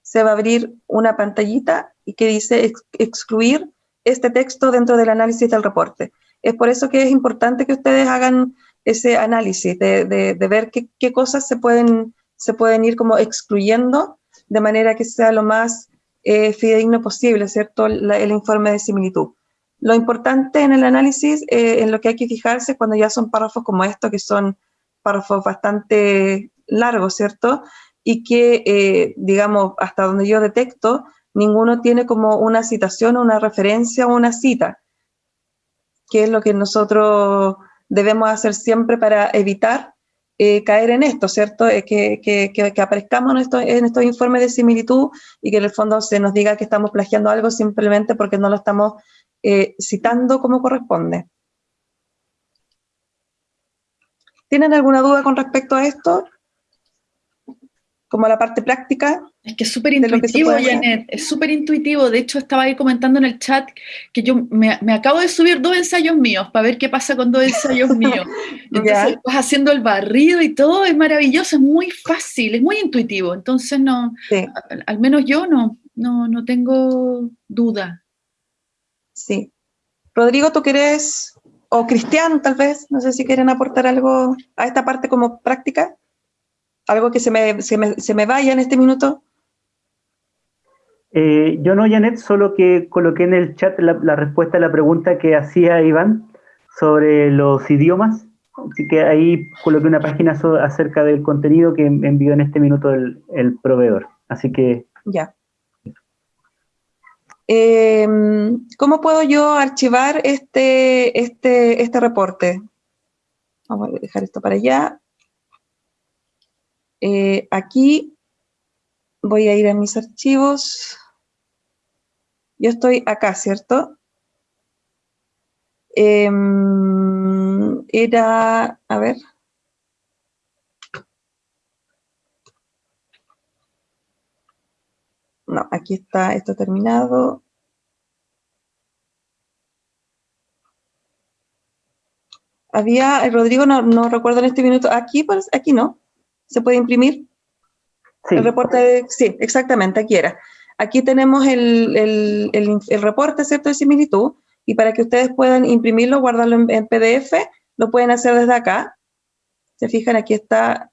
S2: se va a abrir una pantallita y que dice excluir este texto dentro del análisis del reporte. Es por eso que es importante que ustedes hagan ese análisis, de, ver qué, cosas se pueden, se pueden ir como excluyendo de manera que sea lo más eh, fidedigno posible, ¿cierto? el informe de similitud. Lo importante en el análisis, eh, en lo que hay que fijarse cuando ya son párrafos como estos, que son párrafos bastante largos, ¿cierto? Y que, eh, digamos, hasta donde yo detecto, ninguno tiene como una citación, una referencia o una cita, que es lo que nosotros debemos hacer siempre para evitar eh, caer en esto, ¿cierto? Eh, que, que, que, aparezcamos en, esto, en estos informes de similitud y que en el fondo se nos diga que estamos plagiando algo simplemente porque no lo estamos eh, citando como corresponde. ¿Tienen alguna duda con respecto a esto? Como la parte práctica.
S1: Es que es súper intuitivo, Janet, es súper intuitivo. De hecho, estaba ahí comentando en el chat que yo me, acabo de subir dos ensayos míos para ver qué pasa con dos ensayos míos. Entonces, vas haciendo el barrido y todo, es maravilloso, es muy fácil, es muy intuitivo. Entonces, no, al, menos yo no, no, no tengo duda.
S2: Sí. Rodrigo, ¿tú quieres, o Cristian tal vez, no sé si quieren aportar algo a esta parte como práctica? ¿Algo que se me, se me, se me vaya en este minuto?
S3: Eh, yo no, Janet, solo que coloqué en el chat la, respuesta a la pregunta que hacía Iván sobre los idiomas. Así que ahí coloqué una página acerca del contenido que envió en este minuto el, proveedor. Así que...
S2: Ya. Em, ¿Cómo puedo yo archivar este, este, este reporte? Vamos a dejar esto para allá. Eh, aquí voy a ir a mis archivos. Yo estoy acá, ¿cierto? Em, era, a ver. No, aquí está esto terminado. Había, eh, Rodrigo, no, no recuerdo en este minuto, aquí, pues, aquí no, se puede imprimir. El reporte, sí, exactamente, aquí era. Aquí tenemos el, el, el, reporte, ¿cierto?, de similitud, y para que ustedes puedan imprimirlo, guardarlo en, PDF, lo pueden hacer desde acá. Se fijan, aquí está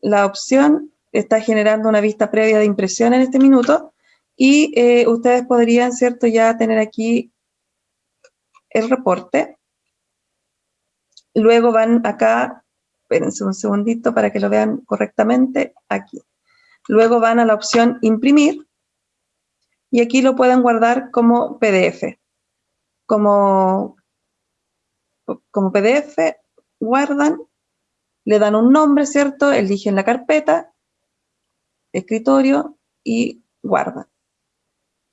S2: la opción, está generando una vista previa de impresión en este minuto, y eh, ustedes podrían, ¿cierto?, ya tener aquí el reporte. Luego van acá espérense un segundito para que lo vean correctamente, aquí. Luego van a la opción imprimir y aquí lo pueden guardar como PDF. Como, como PDF, guardan, le dan un nombre, ¿cierto? Eligen la carpeta, escritorio y guardan.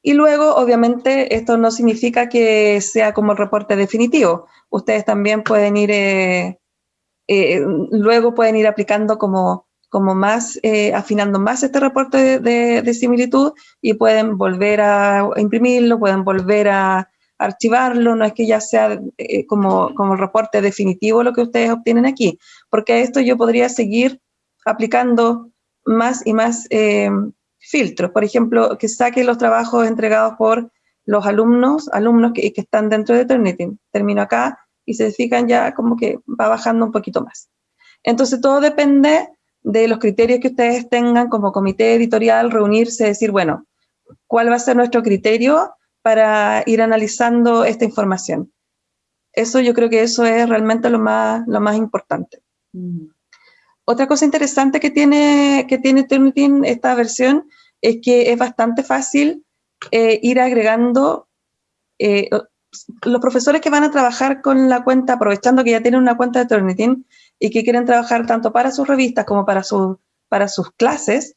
S2: Y luego, obviamente, esto no significa que sea como el reporte definitivo. Ustedes también pueden ir eh, eh, luego pueden ir aplicando como, como más, eh, afinando más este reporte de, similitud y pueden volver a imprimirlo, pueden volver a archivarlo, no es que ya sea eh, como, como reporte definitivo lo que ustedes obtienen aquí, porque a esto yo podría seguir aplicando más y más filtros, por ejemplo, que saque los trabajos entregados por los alumnos, alumnos que, que están dentro de Turnitin. Termino acá y se fijan ya como que va bajando un poquito más. Entonces todo depende de los criterios que ustedes tengan como comité editorial, reunirse, decir, bueno, ¿cuál va a ser nuestro criterio para ir analizando esta información? Eso yo creo que eso es realmente lo más, lo más importante. Mm. Otra cosa interesante que tiene, que tiene Turnitin esta versión es que es bastante fácil eh, ir agregando eh, los profesores que van a trabajar con la cuenta, aprovechando que ya tienen una cuenta de Turnitin y que quieren trabajar tanto para sus revistas como para, para sus clases,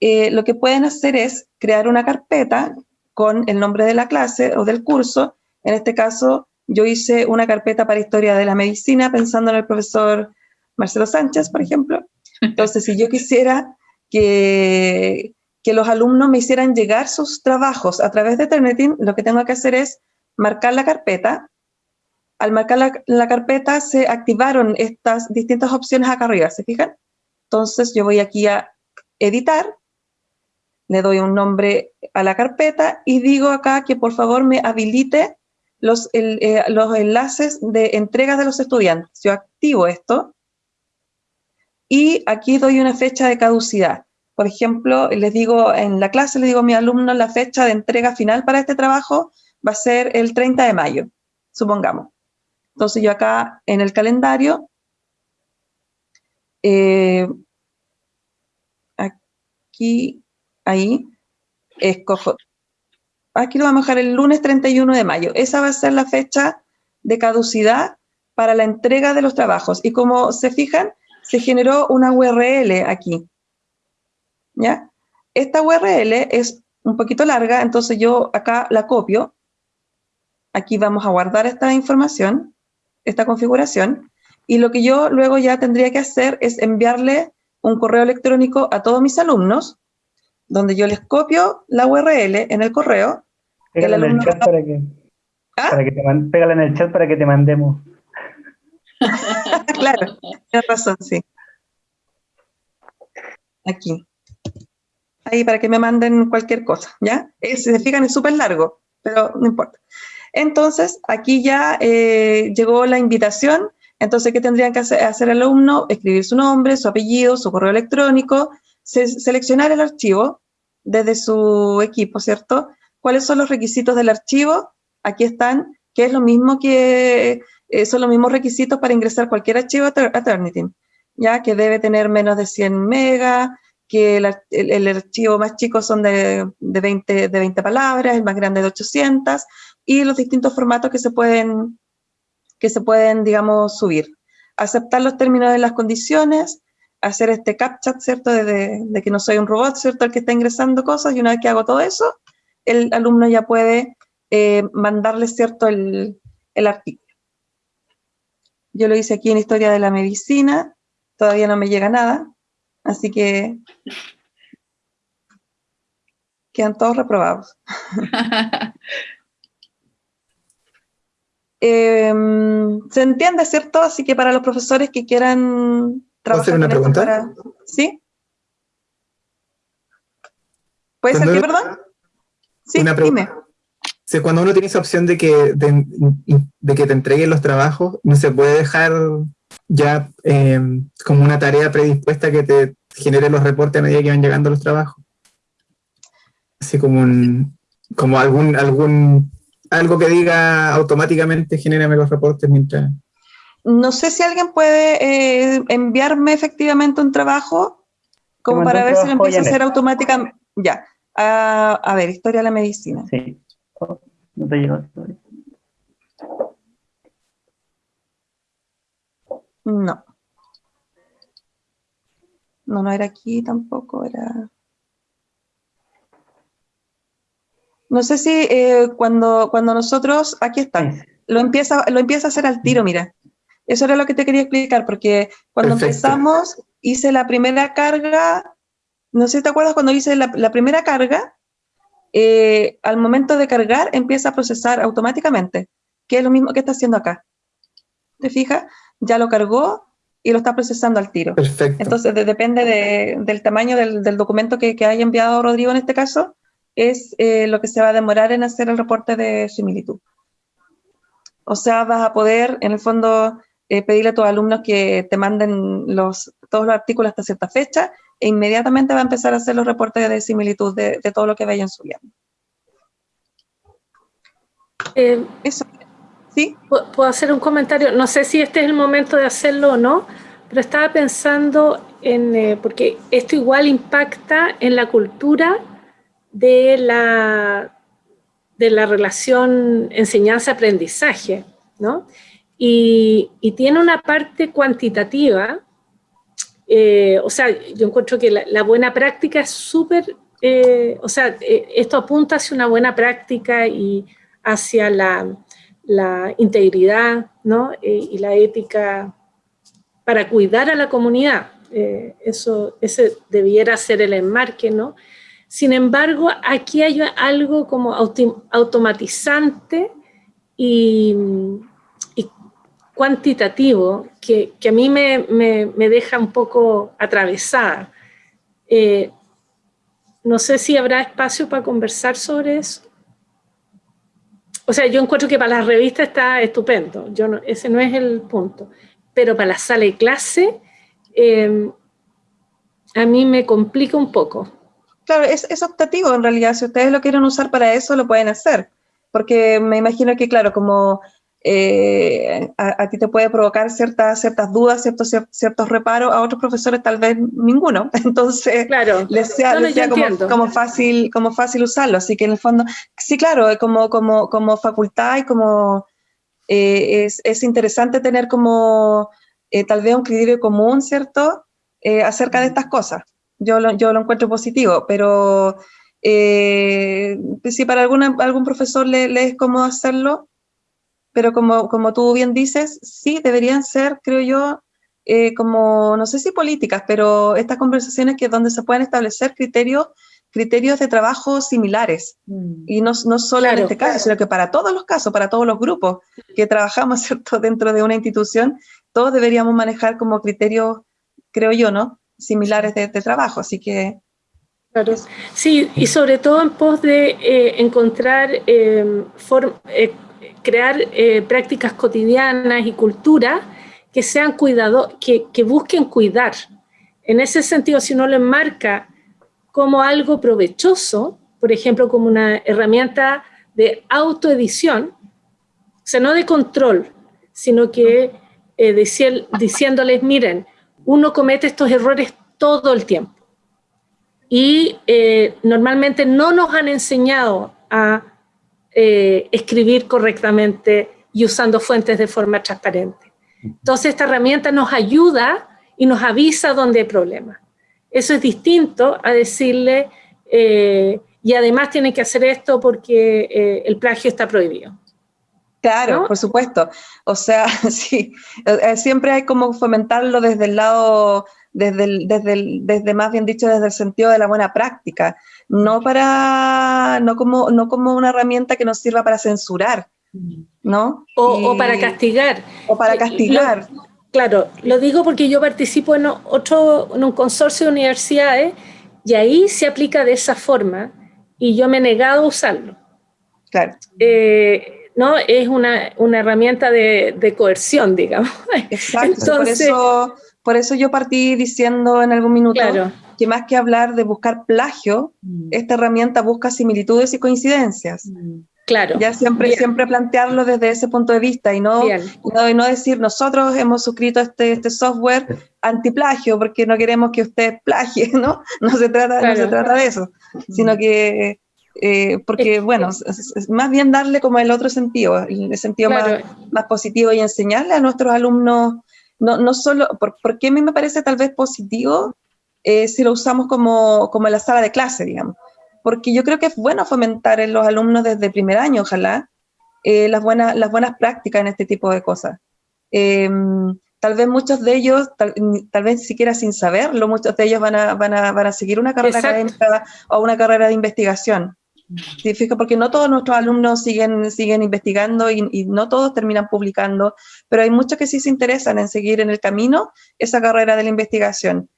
S2: eh, lo que pueden hacer es crear una carpeta con el nombre de la clase o del curso. En este caso, yo hice una carpeta para historia de la medicina pensando en el profesor Marcelo Sánchez, por ejemplo. Entonces, si yo quisiera que, que los alumnos me hicieran llegar sus trabajos a través de Turnitin, lo que tengo que hacer es marcar la carpeta. Al marcar la, la, carpeta se activaron estas distintas opciones acá arriba, ¿se fijan? Entonces yo voy aquí a editar, le doy un nombre a la carpeta y digo acá que por favor me habilite los, eh, los enlaces de entrega de los estudiantes. Yo activo esto y aquí doy una fecha de caducidad. Por ejemplo, les digo en la clase, le digo a mi alumno la fecha de entrega final para este trabajo va a ser el 30 de mayo, supongamos. Entonces yo acá en el calendario, eh, aquí, ahí, escojo, aquí lo vamos a dejar el lunes 31 de mayo. Esa va a ser la fecha de caducidad para la entrega de los trabajos. Y como se fijan, se generó una URL aquí. ¿Ya? Esta URL es un poquito larga, entonces yo acá la copio. Aquí vamos a guardar esta información, esta configuración, y lo que yo luego ya tendría que hacer es enviarle un correo electrónico a todos mis alumnos, donde yo les copio la URL en el correo.
S3: Pégala en el chat para que, ¿Ah? para que te pégala en el chat para que te mandemos.
S2: claro, tienes razón, sí. Aquí. Ahí para que me manden cualquier cosa, ¿ya? si se fijan es súper largo, pero no importa. Entonces, aquí ya eh, llegó la invitación. Entonces, ¿qué tendrían que hacer, el alumno? Escribir su nombre, su apellido, su correo electrónico, seleccionar el archivo desde su equipo, ¿cierto? ¿Cuáles son los requisitos del archivo? Aquí están, que es lo mismo que eh, son los mismos requisitos para ingresar cualquier archivo a Turnitin, ya que debe tener menos de 100 megas, que el, archivo más chico son de, 20, de 20 palabras, el más grande de 800, y los distintos formatos que se pueden, que se pueden digamos, subir. Aceptar los términos de las condiciones, hacer este captcha, ¿cierto? De, que no soy un robot, ¿cierto? El que está ingresando cosas, y una vez que hago todo eso, el alumno ya puede eh, mandarle, ¿cierto? El, el artículo. Yo lo hice aquí en Historia de la Medicina, todavía no me llega nada, así que quedan todos reprobados. Em, se entiende, ¿cierto? Así que para los profesores que quieran
S8: trabajar hacer una pregunta?
S2: ¿Sí? ¿Puede ser que, perdón?
S8: Sí, una dime cuando uno tiene esa opción de que, de, que te entreguen los trabajos, no se puede dejar ya em, como una tarea predispuesta que te genere los reportes a medida que van llegando los trabajos. Así como un, como algún, algún, algo que diga automáticamente genérame los reportes mientras...
S2: No sé si alguien puede eh, enviarme efectivamente un trabajo como para ver si lo empieza a hacer automáticamente. Ya. Ah, a ver, historia de la medicina.
S3: Sí. No te llegó
S2: No. No, no era aquí tampoco, era... No sé si eh, cuando, cuando nosotros, aquí está, lo empieza, lo empieza a hacer al tiro, mira. Eso era lo que te quería explicar, porque cuando empezamos, hice la primera carga, no sé si te acuerdas cuando hice la, la primera carga, eh, al momento de cargar empieza a procesar automáticamente, que es lo mismo que está haciendo acá. ¿Te fijas? Ya lo cargó y lo está procesando al tiro.
S8: Perfecto.
S2: Entonces, depende del tamaño del, documento que, haya enviado Rodrigo en este caso, es eh, lo que se va a demorar en hacer el reporte de similitud. O sea, vas a poder, en el fondo, eh, pedirle a tus alumnos que te manden los, todos los artículos hasta cierta fecha e inmediatamente va a empezar a hacer los reportes de similitud de, todo lo que vayan subiendo.
S6: Eh, Eso. ¿Sí? Puedo hacer un comentario. No sé si este es el momento de hacerlo o no, pero estaba pensando en, eh, porque esto igual impacta en la cultura de la, de la relación enseñanza-aprendizaje, ¿no? Y, tiene una parte cuantitativa eh, o sea, yo encuentro que la, buena práctica es súper, eh, o sea, eh, esto apunta hacia una buena práctica y hacia la, integridad ¿no? y la ética para cuidar a la comunidad. eso, ese debiera ser el enmarque, ¿no? Sin embargo, aquí hay algo como automatizante y, cuantitativo que, a mí me, deja un poco atravesada. Eh, no sé si habrá espacio para conversar sobre eso. O sea, yo encuentro que para las revistas está estupendo, yo ese no es el punto. Pero para la sala de clase, eh, a mí me complica un poco.
S2: Claro, es, es optativo en realidad. Si ustedes lo quieren usar para eso, lo pueden hacer. Porque me imagino que, claro, como eh, a, ti te puede provocar ciertas, ciertas dudas, ciertos, ciertos reparos, a otros profesores tal vez ninguno. Entonces,
S6: claro.
S2: les sea, como, fácil, como fácil usarlo. Así que en el fondo, sí, claro, como, como, como facultad y como eh, es, es, interesante tener como eh, tal vez un criterio común, ¿cierto? acerca de estas cosas. Yo lo, yo lo encuentro positivo, pero si para alguna, algún profesor le, le es cómodo hacerlo, pero como, como tú bien dices, sí deberían ser, creo yo, eh, como, no sé si políticas, pero estas conversaciones que donde se pueden establecer criterios, criterios de trabajo similares. Mm. Y no, no solo en este caso, sino que para todos los casos, para todos los grupos que trabajamos ¿cierto? dentro de una institución, todos deberíamos manejar como criterios, creo yo, ¿no? Similares de, trabajo. Así que...
S6: Claro. Sí, y sobre todo en pos de eh, encontrar eh, eh crear eh, prácticas cotidianas y cultura que sean cuidado, que, que, busquen cuidar. En ese sentido, si uno lo enmarca como algo provechoso, por ejemplo, como una herramienta de autoedición, o sea, no de control, sino que eh, diciéndoles, miren, uno comete estos errores todo el tiempo. Y eh, normalmente no nos han enseñado a eh, escribir correctamente y usando fuentes de forma transparente. Entonces esta herramienta nos ayuda y nos avisa dónde hay problemas. Eso es distinto a decirle, eh, y además tienen que hacer esto porque el plagio está prohibido.
S2: Claro, por supuesto. O sea, sí, siempre hay como fomentarlo desde el lado, desde, desde, desde más bien dicho, desde el sentido de la buena práctica no para, no como, no como una herramienta que nos sirva para censurar, ¿no?
S6: O, para castigar.
S2: O para castigar.
S6: claro, lo digo porque yo participo en otro, en un consorcio de universidades y ahí se aplica de esa forma y yo me he negado a usarlo.
S2: Claro.
S6: Eh, ¿no? Es una, una herramienta de, de, coerción, digamos.
S2: Exacto, por, eso, por eso yo partí diciendo en algún minuto claro que más que hablar de buscar plagio, mm. esta herramienta busca similitudes y coincidencias. Mm.
S6: Claro.
S2: Ya siempre, siempre plantearlo desde ese punto de vista y no, y no, decir nosotros hemos suscrito este, este software antiplagio porque no queremos que usted plagie, ¿no? No se trata, no se trata de eso, sino mm. que, eh, porque, bueno, es, más bien darle como el otro sentido, el sentido más, más, positivo y enseñarle a nuestros alumnos, no, no solo, por, porque a mí me parece tal vez positivo eh, si lo usamos como, como en la sala de clase, digamos. Porque yo creo que es bueno fomentar en los alumnos desde el primer año, ojalá, eh, las, buenas, las buenas prácticas en este tipo de cosas. Em, tal vez muchos de ellos, tal, vez siquiera sin saberlo, muchos de ellos van a, van a, van a seguir una carrera académica o una carrera de investigación. Porque no todos nuestros alumnos siguen, siguen investigando y, y, no todos terminan publicando, pero hay muchos que sí se interesan en seguir en el camino esa carrera de la investigación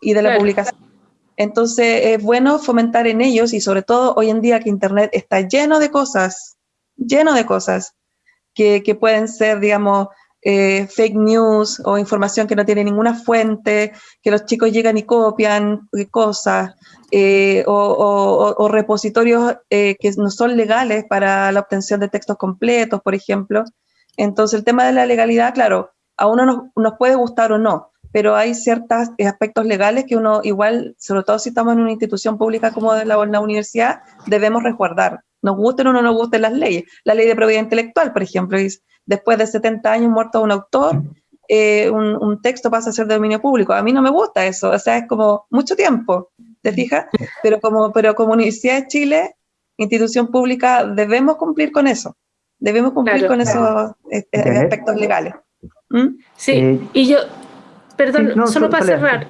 S2: y de la publicación. Entonces es bueno fomentar en ellos y sobre todo hoy en día que Internet está lleno de cosas, lleno de cosas que, que pueden ser, digamos, eh, fake news o información que no tiene ninguna fuente, que los chicos llegan y copian cosas, eh, o, o, repositorios eh, que no son legales para la obtención de textos completos, por ejemplo. Entonces el tema de la legalidad, claro, a uno nos, nos puede gustar o no, pero hay ciertos aspectos legales que uno igual, sobre todo si estamos en una institución pública como la, la universidad, debemos resguardar. Nos gusten o no nos gusten las leyes. La ley de propiedad intelectual, por ejemplo, es después de 70 años muerto un autor, eh, un, texto pasa a ser de dominio público. A mí no me gusta eso, o sea, es como mucho tiempo, ¿te fijas? Pero como, pero como Universidad de Chile, institución pública, debemos cumplir con eso, debemos cumplir con esos eh, eh, aspectos legales.
S6: ¿Mm? Sí, y yo, perdón, solo para cerrar,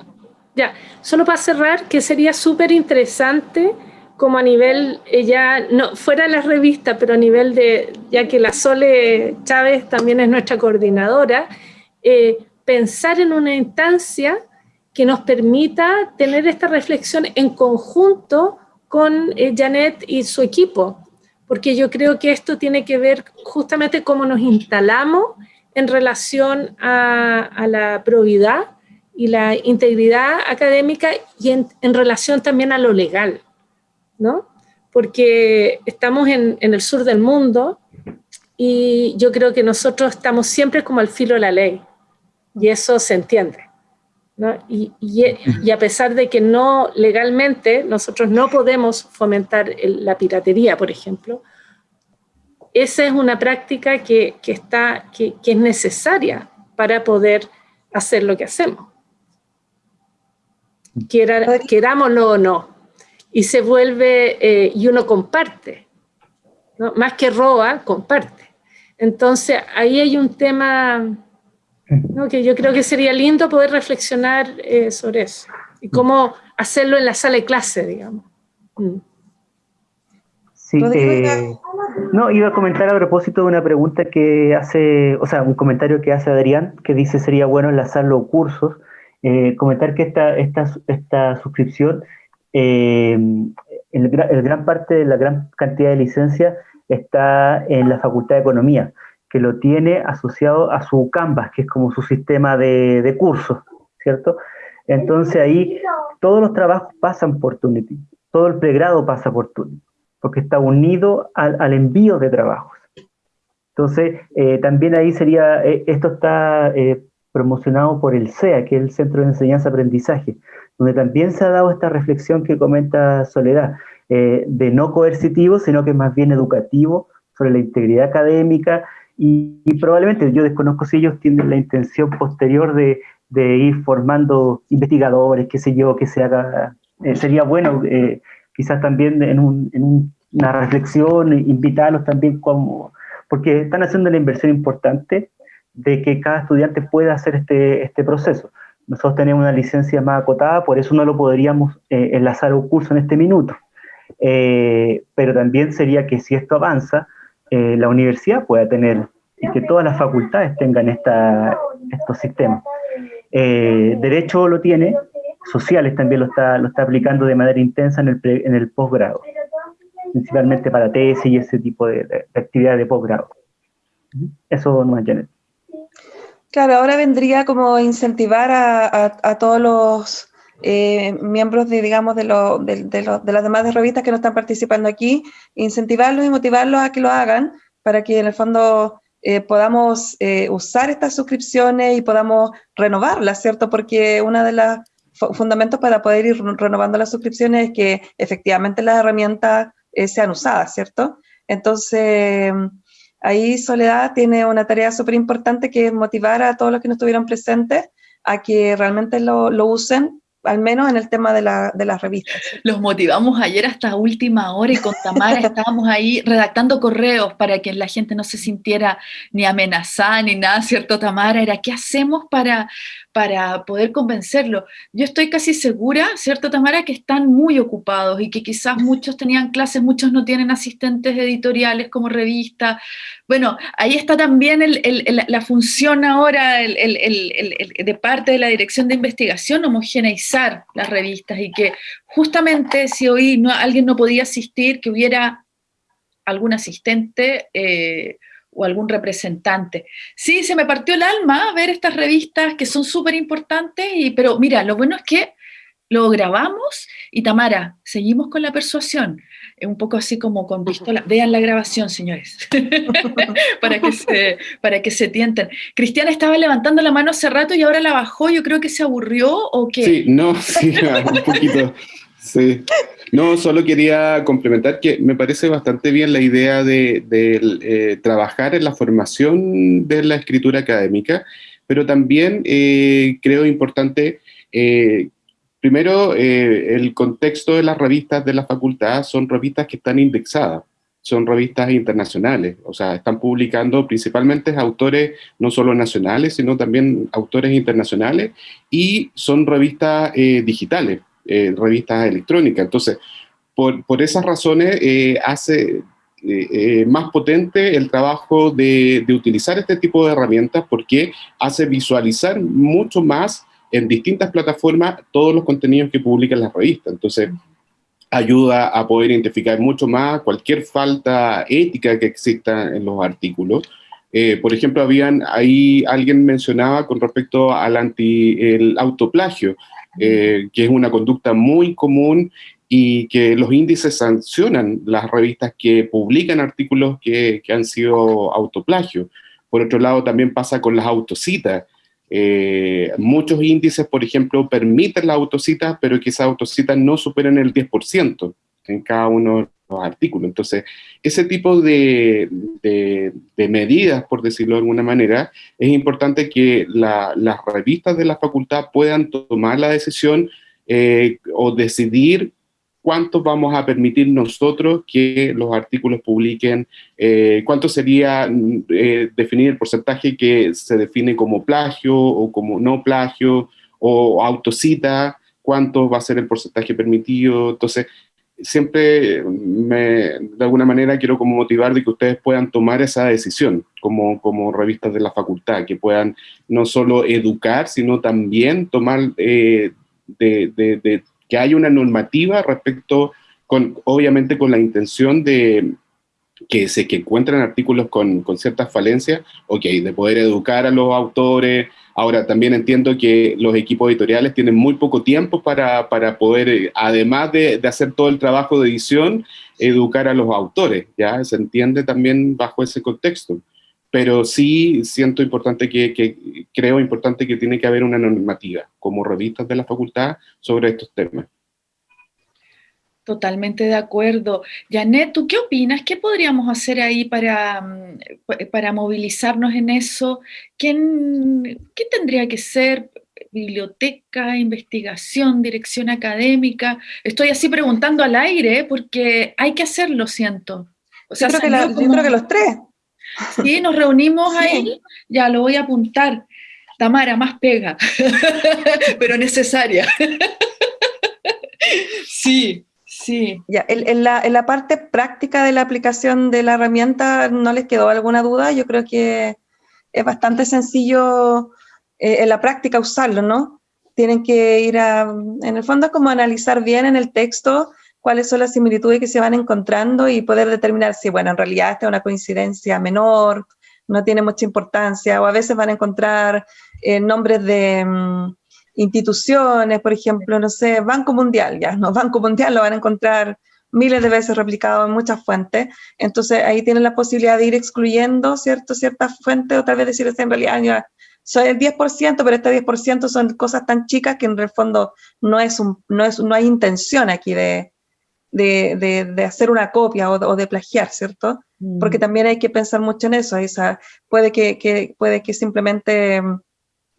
S6: ya, solo para cerrar, que sería súper interesante como a nivel, ya, no, fuera de la revista, pero a nivel de, ya que la Sole Chávez también es nuestra coordinadora, eh, pensar en una instancia que nos permita tener esta reflexión en conjunto con eh, Janet y su equipo, porque yo creo que esto tiene que ver justamente cómo nos instalamos en relación a, la probidad y la integridad académica y en, en relación también a lo legal. ¿No? Porque estamos en, el sur del mundo y yo creo que nosotros estamos siempre como al filo de la ley y eso se entiende. Y, a pesar de que no legalmente nosotros no podemos fomentar la piratería, por ejemplo, esa es una práctica que, está, que, es necesaria para poder hacer lo que hacemos. querámoslo o no y se vuelve, eh, y uno comparte, más que roba, comparte. Entonces ahí hay un tema que yo creo que sería lindo poder reflexionar eh, sobre eso y cómo hacerlo en la sala de clase, digamos. Mm.
S3: Sí, eh, no, iba a comentar a propósito de una pregunta que hace, o sea, un comentario que hace Adrián, que dice sería bueno enlazar los cursos, comentar que esta, esta, esta suscripción eh, el, gran parte de la gran cantidad de licencias está en la Facultad de Economía, que lo tiene asociado a su Canvas, que es como su sistema de, cursos, ¿cierto? Entonces ahí todos los trabajos pasan por Tunity, todo el pregrado pasa por Tunity, porque está unido al, envío de trabajos. Entonces, eh, también ahí sería, eh, esto está promocionado por el CEA, que es el Centro de Enseñanza-Aprendizaje, donde también se ha dado esta reflexión que comenta Soledad, eh, de no coercitivo, sino que más bien educativo, sobre la integridad académica, y, probablemente yo desconozco si ellos tienen la intención posterior de, ir formando investigadores, qué sé yo, que se haga, eh, sería bueno eh, quizás también en, una reflexión, invitarlos también como, porque están haciendo una inversión importante de que cada estudiante pueda hacer este, este proceso. Nosotros tenemos una licencia más acotada, por eso no lo podríamos eh, enlazar a un curso en este minuto. Eh, pero también sería que si esto avanza, eh, la universidad pueda tener y que todas las facultades tengan esta, estos sistemas. derecho lo tiene, sociales también lo está, lo está aplicando de manera intensa en el, en el posgrado, principalmente para tesis y ese tipo de actividades de posgrado. Eso no es Janet.
S2: Claro, ahora vendría como incentivar a, todos los eh, miembros de, digamos, de, de, las demás revistas que no están participando aquí, incentivarlos y motivarlos a que lo hagan para que en el fondo eh, podamos eh, usar estas suscripciones y podamos renovarlas, ¿cierto? Porque uno de los fundamentos para poder ir renovando las suscripciones es que efectivamente las herramientas sean usadas, ¿cierto? Entonces, Ahí Soledad tiene una tarea súper importante que es motivar a todos los que no estuvieron presentes a que realmente lo, lo usen al menos en el tema de, la, de, las revistas.
S1: Los motivamos ayer hasta última hora y con Tamara estábamos ahí redactando correos para que la gente no se sintiera ni amenazada ni nada, ¿cierto, Tamara? Era, ¿qué hacemos para, para poder convencerlo? Yo estoy casi segura, ¿cierto, Tamara, que están muy ocupados y que quizás muchos tenían clases, muchos no tienen asistentes editoriales como revista. Bueno, ahí está también la función ahora de parte de la Dirección de Investigación, homogeneizar las revistas y que justamente si hoy alguien no podía asistir, que hubiera algún asistente eh, o algún representante. Sí, se me partió el alma ver estas revistas que son súper importantes, pero mira, lo bueno es que lo grabamos y Tamara, seguimos con la persuasión un poco así como con pistola. Vean la grabación, señores, para, que se, para que se tienten. Cristiana estaba levantando la mano hace rato y ahora la bajó, yo creo que se aburrió o qué.
S9: Sí, no, sí, un poquito. Sí. No, solo quería complementar que me parece bastante bien la idea de, eh, trabajar en la formación de la escritura académica, pero también creo importante Primero, el contexto de las revistas de la facultad son revistas que están indexadas son revistas internacionales, o sea, están publicando principalmente autores no solo nacionales, sino también autores internacionales, y son revistas eh, digitales, eh, revistas electrónicas. Entonces, por, por esas razones, eh, hace más potente el trabajo de, de, utilizar este tipo de herramientas porque hace visualizar mucho más en distintas plataformas todos los contenidos que publican las revistas. Entonces, ayuda a poder identificar mucho más cualquier falta ética que exista en los artículos. Eh, por ejemplo, habían ahí alguien mencionaba con respecto al anti el autoplagio, eh, que es una conducta muy común y que los índices sancionan las revistas que publican artículos que, han sido autoplagio. Por otro lado, también pasa con las autocitas, eh, muchos índices, por ejemplo, permiten la autocita, pero que esas autocitas no superen el 10% en cada uno de los artículos. Entonces, ese tipo de, de, medidas, por decirlo de alguna manera, es importante que las revistas de la facultad puedan tomar la decisión eh, o decidir cuánto vamos a permitir nosotros que los artículos publiquen, eh, cuánto sería eh, definir el porcentaje que se define como plagio o como no plagio o autocita, cuánto va a ser el porcentaje permitido. Entonces, siempre me, de alguna manera quiero como motivar de que ustedes puedan tomar esa decisión como, como revistas de la facultad, que puedan no solo educar, sino también tomar eh, de, de que haya una normativa respecto, con, obviamente con la intención de que se que encuentren artículos con, con ciertas falencias, ok, de poder educar a los autores. Ahora, también entiendo que los equipos editoriales tienen muy poco tiempo para, para poder, eh, además de, de, hacer todo el trabajo de edición, educar a los autores, ¿ya? Se entiende también bajo ese contexto pero sí siento importante que, creo importante que tiene que haber una normativa como revistas de la facultad sobre estos temas.
S1: Totalmente de acuerdo. Janet, ¿tú qué opinas? ¿Qué podríamos hacer ahí para, mm, para movilizarnos en eso? ¿Quién, ¿Qué tendría que ser? biblioteca, investigación, dirección académica. Estoy así preguntando al aire porque hay que hacerlo, siento.
S2: O sea, yo, creo que los tres.
S1: Sí, nos reunimos ahí, ya lo voy a apuntar. Tamara, más pega, pero necesaria. sí, sí.
S2: Ya, en, la, parte práctica de la aplicación de la herramienta, ¿no les quedó alguna duda? Yo creo que es bastante sencillo eh, en la práctica usarlo, ¿no? Tienen que ir a, en el fondo, como analizar bien en el texto cuáles son las similitudes que se van encontrando y poder determinar si, bueno, en realidad esta es una coincidencia menor, no tiene mucha importancia, o a veces van a encontrar eh, nombres de mm, instituciones, por ejemplo, no sé, Banco Mundial, ya, ¿no? Banco Mundial lo van a encontrar miles de veces replicado en muchas fuentes, entonces ahí tienen la posibilidad de ir excluyendo, ¿cierto?, ciertas fuentes, o tal vez decir, en realidad ya, soy el 10%, pero este 10% son cosas tan chicas que en el fondo no, es un, no, es, no hay intención aquí de, de, de, hacer una copia o, de plagiar, ¿cierto? Porque mm. también hay que pensar mucho en eso. Esa, puede, que, que, puede que simplemente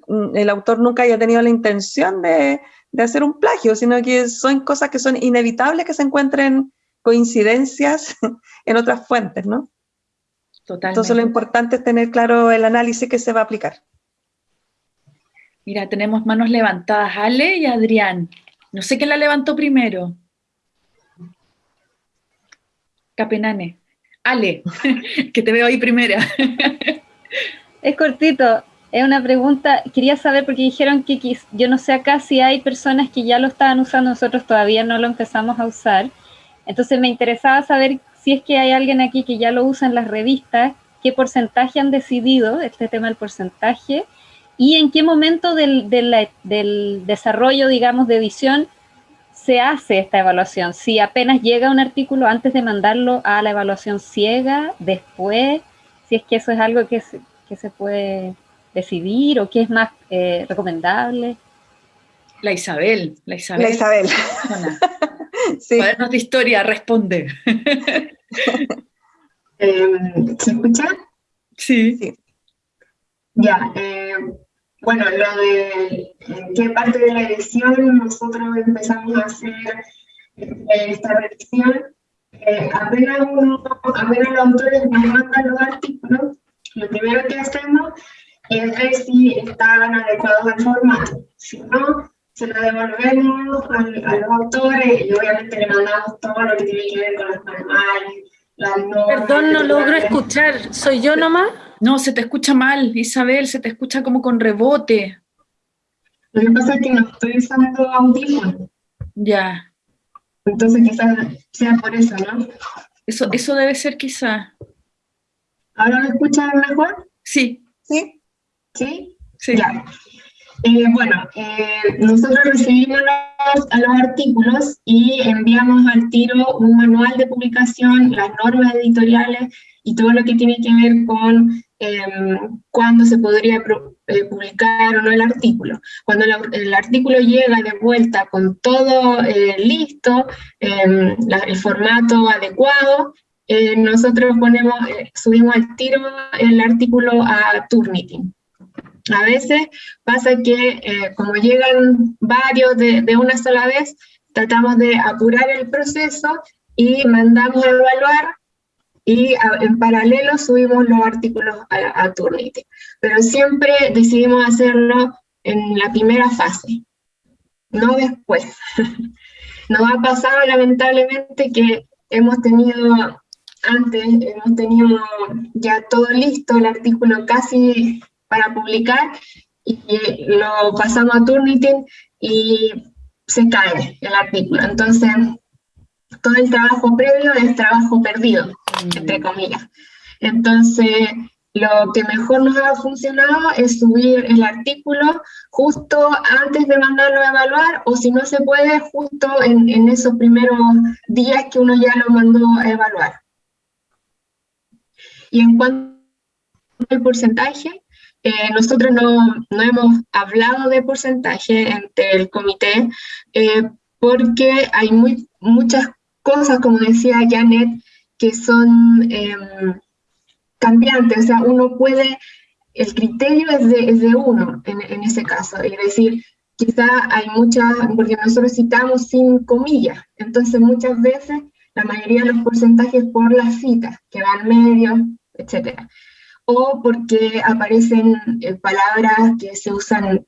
S2: el autor nunca haya tenido la intención de, de, hacer un plagio, sino que son cosas que son inevitables que se encuentren coincidencias en otras fuentes, ¿no? Totalmente. Entonces lo importante es tener claro el análisis que se va a aplicar.
S1: Mira, tenemos manos levantadas, Ale y Adrián. No sé quién la levantó primero. Capenane. Ale, que te veo ahí primera.
S7: es cortito, es una pregunta, quería saber porque dijeron que yo no sé acá si hay personas que ya lo estaban usando, nosotros todavía no lo empezamos a usar. Entonces me interesaba saber si es que hay alguien aquí que ya lo usa en las revistas, qué porcentaje han decidido, este tema del porcentaje, y en qué momento del, del desarrollo, digamos, de edición se hace esta evaluación? Si apenas llega un artículo antes de mandarlo a la evaluación ciega, después, si es que eso es algo que que se puede decidir o que es más eh, recomendable.
S1: La Isabel, la Isabel.
S2: La Isabel.
S1: sí. de historia, responde.
S4: Em, ¿Se escucha?
S1: Sí.
S4: Ya, eh, bueno, lo de qué parte de la edición nosotros empezamos a hacer eh, esta revisión. Eh, apenas, uno, apenas los autores nos mandan los artículos, lo primero que hacemos es ver si están adecuados al formato. Si no, se lo devolvemos a, los autores y obviamente le mandamos todo lo que tiene que ver con los manuales, las normas.
S6: Perdón, no logro escuchar. ¿Soy yo nomás?
S1: No, se te escucha mal, Isabel, se te escucha como con rebote.
S4: Lo que pasa es que no estoy usando audífono.
S1: Ya.
S4: Entonces quizás sea por eso, ¿no?
S1: Eso, eso debe ser quizá.
S4: ¿Ahora me escuchan mejor?
S1: Sí.
S4: ¿Sí? ¿Sí? Sí. Ya. Eh, bueno, eh, nosotros recibimos los, los, artículos y enviamos al tiro un manual de publicación, las normas editoriales y todo lo que tiene que ver con eh, cuándo se podría eh, publicar o no el artículo. Cuando el, artículo llega de vuelta con todo listo, em, el formato adecuado, nosotros ponemos, subimos al tiro el artículo a Turnitin. A veces pasa que eh, como llegan varios de, una sola vez, tratamos de apurar el proceso y mandamos a evaluar y en paralelo subimos los artículos a, a. Pero siempre decidimos hacerlo en la primera fase, no después. Nos ha pasado lamentablemente que hemos tenido, antes hemos tenido ya todo listo, el artículo casi para publicar y lo pasamos a Turnitin y se cae el artículo. Entonces, todo el trabajo previo es trabajo perdido, entre comillas. Entonces, lo que mejor nos ha funcionado es subir el artículo justo antes de mandarlo a evaluar, o si no se puede, justo en, en esos primeros días que uno ya lo mandó a evaluar. Y en cuanto al porcentaje, eh, nosotros no, no, hemos hablado de porcentaje entre el comité eh, porque hay muy, muchas cosas, como decía Janet, que son em, cambiantes. O sea, uno puede, el criterio es de, es de uno en, en, ese caso. Es decir, quizá hay muchas, porque nosotros citamos sin comillas, entonces muchas veces la mayoría de los porcentajes por las citas, que van medio, etcétera o porque aparecen eh, palabras que se usan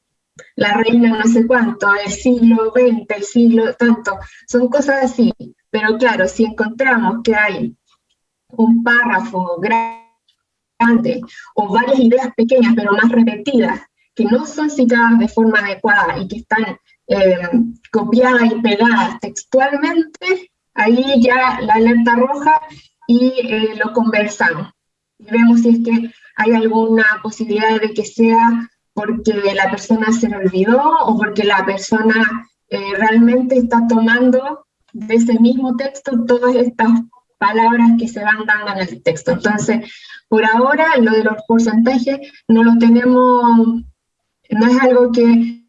S4: la reina no sé cuánto, el siglo XX, el siglo tanto, son cosas así. Pero claro, si encontramos que hay un párrafo grande o varias ideas pequeñas pero más repetidas que no son citadas de forma adecuada y que están eh, copiadas y pegadas textualmente, ahí ya la alerta roja y eh, lo conversamos vemos si es que hay alguna posibilidad de que sea porque la persona se le olvidó o porque la persona eh, realmente está tomando de ese mismo texto todas estas palabras que se van dando en el texto. Entonces, por ahora lo de los porcentajes no lo tenemos, no es algo que,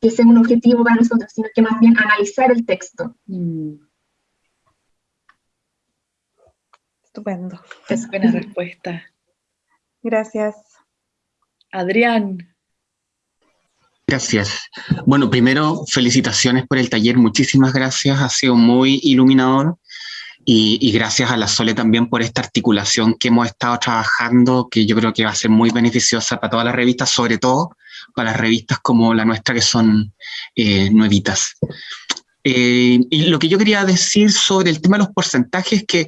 S4: que sea un objetivo para nosotros, sino que más bien analizar el texto. Mm.
S1: Estupendo. Es buena respuesta.
S2: Gracias.
S1: Adrián.
S10: Gracias. Bueno, primero, felicitaciones por el taller, muchísimas gracias, ha sido muy iluminador y, y, gracias a la Sole también por esta articulación que hemos estado trabajando, que yo creo que va a ser muy beneficiosa para todas las revistas, sobre todo para las revistas como la nuestra que son eh, nuevitas. Eh, y lo que yo quería decir sobre el tema de los porcentajes es que eh,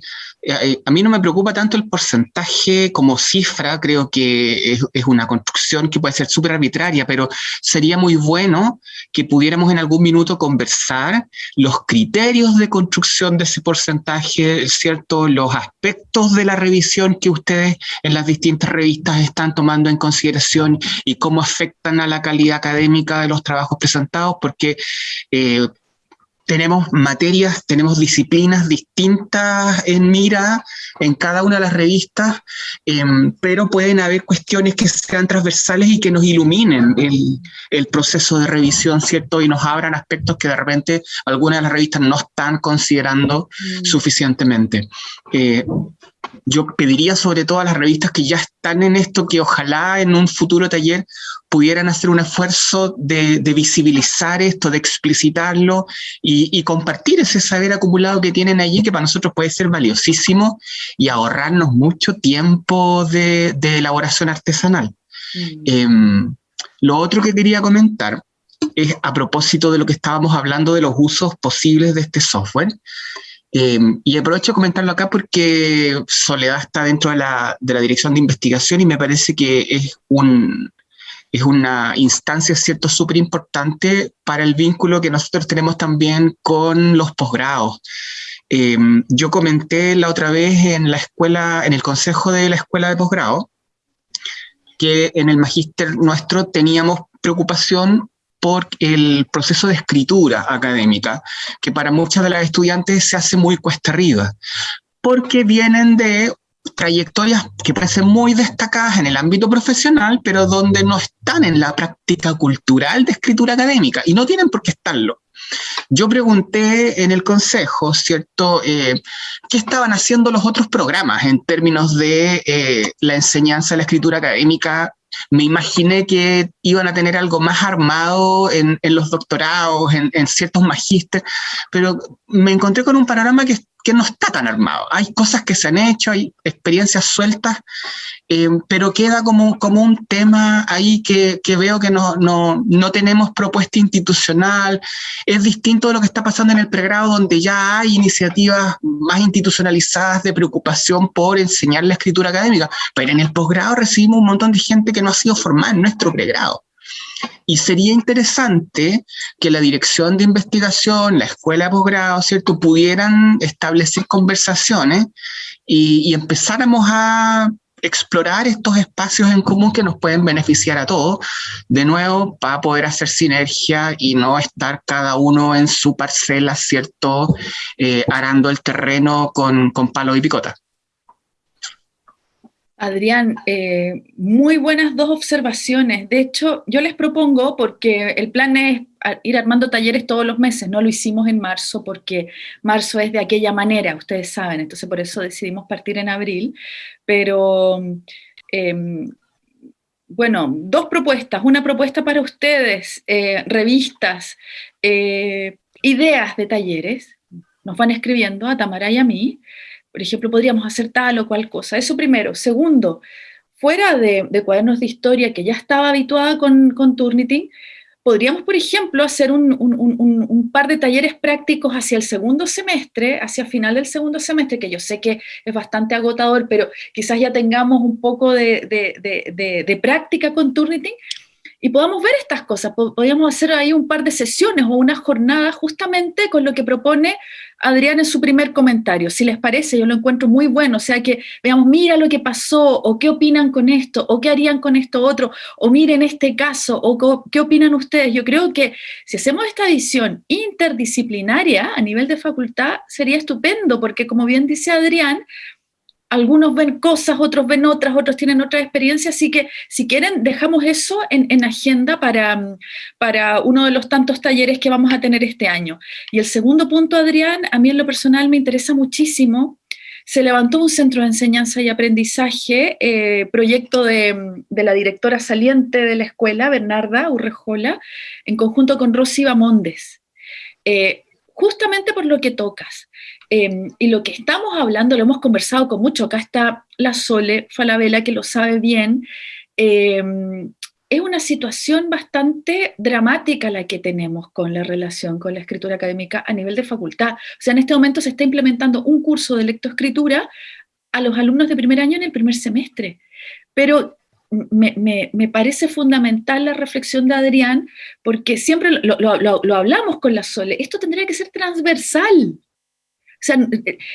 S10: eh, a mí no me preocupa tanto el porcentaje como cifra, creo que es, una construcción que puede ser súper arbitraria, pero sería muy bueno que pudiéramos en algún minuto conversar los criterios de construcción de ese porcentaje, ¿cierto? Los aspectos de la revisión que ustedes en las distintas revistas están tomando en consideración y cómo afectan a la calidad académica de los trabajos presentados, porque tenemos materias, tenemos disciplinas distintas en mira en cada una de las revistas, em, pero pueden haber cuestiones que sean transversales y que nos iluminen el, proceso de revisión, ¿cierto? Y nos abran aspectos que de repente algunas de las revistas no están considerando mm. suficientemente. Eh, yo pediría sobre todo a las revistas que ya están en esto que ojalá en un futuro taller pudieran hacer un esfuerzo de, visibilizar esto, de explicitarlo y, compartir ese saber acumulado que tienen allí, que para nosotros puede ser valiosísimo y ahorrarnos mucho tiempo de, elaboración artesanal. Mm. Em, lo otro que quería comentar es a propósito de lo que estábamos hablando de los usos posibles de este software. Em, y aprovecho de comentarlo acá porque Soledad está dentro de la, de la, dirección de investigación y me parece que es, un, es una instancia, ¿cierto?, súper importante para el vínculo que nosotros tenemos también con los posgrados. Em, yo comenté la otra vez en la escuela, en el consejo de la escuela de posgrado, que en el magíster nuestro teníamos preocupación por el proceso de escritura académica, que para muchas de las estudiantes se hace muy cuesta arriba, porque vienen de trayectorias que parecen muy destacadas en el ámbito profesional, pero donde no están en la práctica cultural de escritura académica, y no tienen por qué estarlo. Yo pregunté en el consejo, ¿cierto?, eh, qué estaban haciendo los otros programas en términos de eh, la enseñanza de la escritura académica me imaginé que iban a tener algo más armado en, los doctorados, en, ciertos magísteres, pero me encontré con un panorama que, que, no está tan armado. Hay cosas que se han hecho, hay experiencias sueltas, eh, pero queda como, como un tema ahí que, que veo que no, no, no, tenemos propuesta institucional. Es distinto de lo que está pasando en el pregrado, donde ya hay iniciativas más institucionalizadas de preocupación por enseñar la escritura académica, pero en el posgrado recibimos un montón de gente que no ha sido formada en nuestro pregrado. Y sería interesante que la dirección de investigación, la escuela de posgrado, ¿cierto?, pudieran establecer conversaciones y, empezáramos a explorar estos espacios en común que nos pueden beneficiar a todos, de nuevo, para poder hacer sinergia y no estar cada uno en su parcela, ¿cierto?, eh, arando el terreno con, con palo y picota.
S1: Adrián, eh, muy buenas dos observaciones. De hecho, yo les propongo, porque el plan es ir armando talleres todos los meses, no lo hicimos en marzo porque marzo es de aquella manera, ustedes saben, entonces por eso decidimos partir en abril, pero em, bueno, dos propuestas, una propuesta para ustedes, eh, revistas, eh, ideas de talleres, nos van escribiendo a Tamara y a mí, por ejemplo, podríamos hacer tal o cual cosa. Eso primero. Segundo, fuera de, cuadernos de historia que ya estaba habituada con, con Turnitin, podríamos, por ejemplo, hacer un, par de talleres prácticos hacia el segundo semestre, hacia final del segundo semestre, que yo sé que es bastante agotador, pero quizás ya tengamos un poco de, de práctica con Turnitin, y podamos ver estas cosas. Podríamos hacer ahí un par de sesiones o una jornada justamente con lo que propone Adrián en su primer comentario. Si les parece, yo lo encuentro muy bueno. O sea, que veamos, mira lo que pasó, o qué opinan con esto, o qué harían con esto otro, o miren este caso, o qué opinan ustedes. Yo creo que si hacemos esta visión interdisciplinaria a nivel de facultad, sería estupendo, porque como bien dice Adrián, algunos ven cosas, otros ven otras, otros tienen otra experiencia, así que si quieren dejamos eso en, agenda para, para, uno de los tantos talleres que vamos a tener este año. Y el segundo punto, Adrián, a mí en lo personal me interesa muchísimo, se levantó un centro de enseñanza y aprendizaje, eh, proyecto de, la directora saliente de la escuela, Bernarda Urrejola, en conjunto con Rosy Bamondes. Eh, justamente por lo que tocas. Em, y lo que estamos hablando, lo hemos conversado con mucho, acá está la Sole Falabella, que lo sabe bien, em, es una situación bastante dramática la que tenemos con la relación con la escritura académica a nivel de facultad. O sea, en este momento se está implementando un curso de lectoescritura a los alumnos de primer año en el primer semestre. Pero me, parece fundamental la reflexión de Adrián, porque siempre lo, lo hablamos con la Sole, esto tendría que ser transversal. O sea,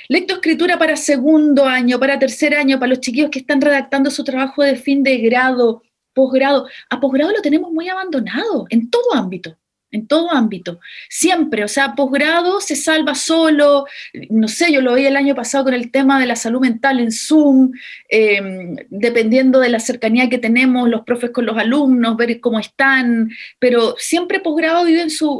S1: lectoescritura para segundo año, para tercer año, para los chiquillos que están redactando su trabajo de fin de grado, posgrado. A posgrado lo tenemos muy abandonado, en todo ámbito. en todo ámbito, siempre, o sea, posgrado se salva solo, no sé, yo lo vi el año pasado con el tema de la salud mental en Zoom, em, dependiendo de la cercanía que tenemos los profes con los alumnos, ver cómo están, pero siempre posgrado viven su,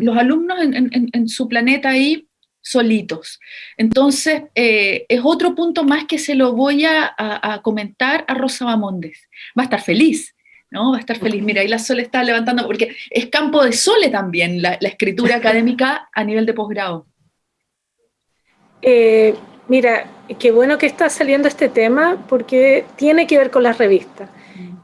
S1: los alumnos en, su planeta ahí solitos. Entonces, eh, es otro punto más que se lo voy a, a comentar a Rosa Bamondes. Va a estar feliz, ¿no? Va a estar feliz. Mira, ahí la Sole está levantando, porque es campo de Sole también la, escritura académica a nivel de posgrado.
S6: Eh, mira, qué bueno que está saliendo este tema, porque tiene que ver con las revistas.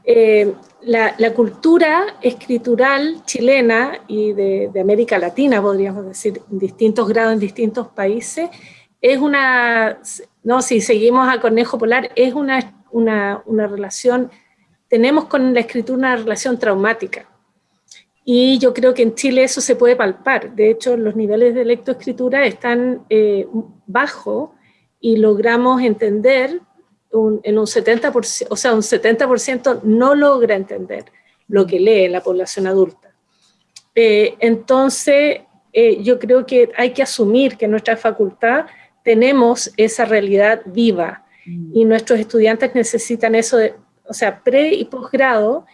S6: Eh, la, cultura escritural chilena y de, América Latina, podríamos decir, en distintos grados, en distintos países, es una, no, si seguimos a Cornejo Polar, es una, una, relación tenemos con la escritura una relación traumática. Y yo creo que en Chile eso se puede palpar. De hecho, los niveles de lectoescritura están eh, bajos y logramos entender en un 70%, o sea, un 70% no logra entender lo que lee la población adulta. Eh, entonces, eh, yo creo que hay que asumir que en nuestra facultad tenemos esa realidad viva mm. y nuestros estudiantes necesitan eso de, o sea, pre y posgrado,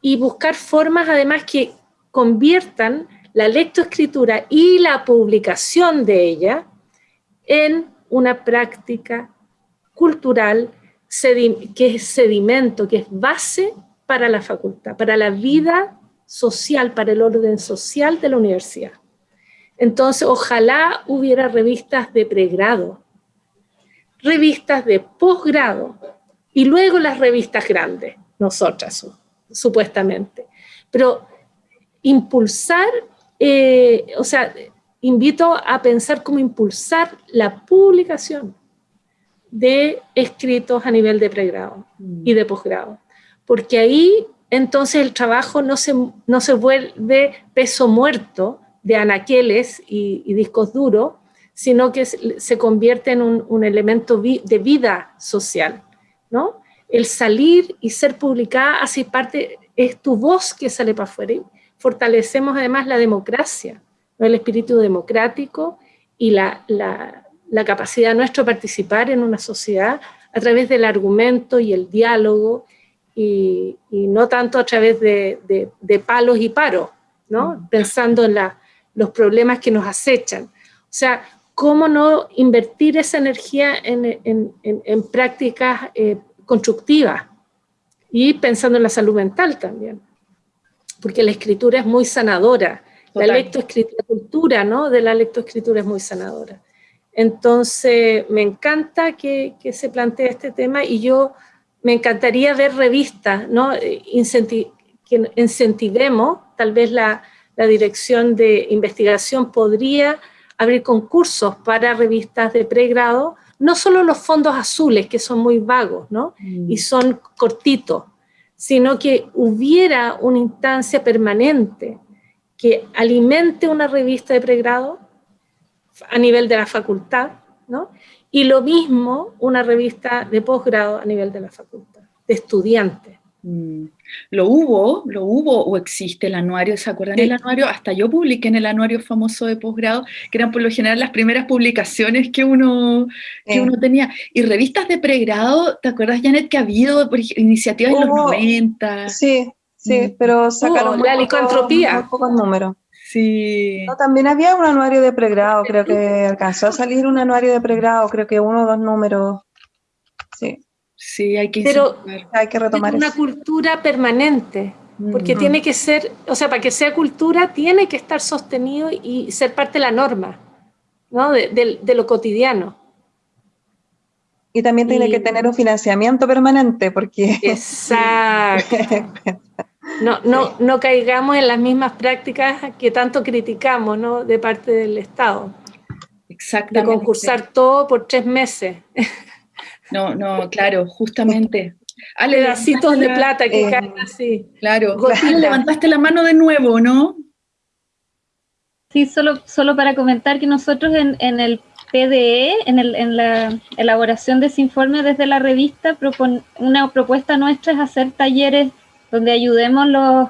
S6: y buscar formas además que conviertan la lectoescritura y la publicación de ella en una práctica cultural que es sedimento, que es base para la facultad, para la vida social, para el orden social de la universidad. Entonces, ojalá hubiera revistas de pregrado, revistas de posgrado, y luego las revistas grandes, nosotras supuestamente. Pero impulsar, eh, o sea, invito a pensar cómo impulsar la publicación de escritos a nivel de pregrado y de posgrado, porque ahí entonces el trabajo no se, no se vuelve peso muerto de anaqueles y, discos duros, sino que se convierte en un, un elemento de vida social. ¿no? El salir y ser publicada hace parte, es tu voz que sale para afuera. fortalecemos además la democracia, el espíritu democrático y la, capacidad nuestra de participar en una sociedad a través del argumento y el diálogo y, no tanto a través de, palos y paros, ¿no? pensando en los problemas que nos acechan. O sea, cómo no invertir esa energía en, prácticas eh, constructivas y pensando en la salud mental también, porque la escritura es muy sanadora, la lectoescritura, cultura ¿no? de la lectoescritura es muy sanadora. Entonces, me encanta que, se plantee este tema y yo me encantaría ver revistas, ¿no? que incentivemos, tal vez la, la dirección de investigación podría abrir concursos para revistas de pregrado, no solo los fondos azules, que son muy vagos, ¿no? Y mm. son cortitos, sino que hubiera una instancia permanente que alimente una revista de pregrado a nivel de la facultad, ¿no? Y lo mismo una revista de posgrado a nivel de la facultad, de estudiantes.
S1: Mm. Lo hubo, lo hubo o existe el anuario, ¿se acuerdan del anuario? Hasta yo publiqué en el anuario famoso de posgrado, que eran por lo general las primeras publicaciones que uno, que uno tenía. Y revistas de pregrado, ¿te acuerdas, Janet, que ha habido iniciativas en los 90?
S2: Sí, sí, mm. pero sacaron
S6: la licantropía.
S2: pocos números.
S1: Sí.
S2: también había un anuario de pregrado, creo que alcanzó a salir un anuario de pregrado, creo que uno o dos números. Sí.
S1: Sí, hay que,
S6: Pero hay que retomar es una cultura permanente, porque tiene que ser, o sea, para que sea cultura tiene que estar sostenido y ser parte de la norma, ¿no? de, lo cotidiano.
S2: Y también tiene que tener un financiamiento permanente, porque...
S6: Exacto. No, no, no caigamos en las mismas prácticas que tanto criticamos ¿no? de parte del Estado.
S1: Exactamente.
S6: De concursar todo por tres meses.
S1: No, no, claro, justamente.
S6: Ale, pedacitos de plata que caen así.
S1: Claro. levantaste la mano de nuevo, ¿no?
S7: Sí, solo, solo para comentar que nosotros en, en el PDE, en, el, en, la elaboración de ese informe desde la revista, una propuesta nuestra es hacer talleres donde ayudemos los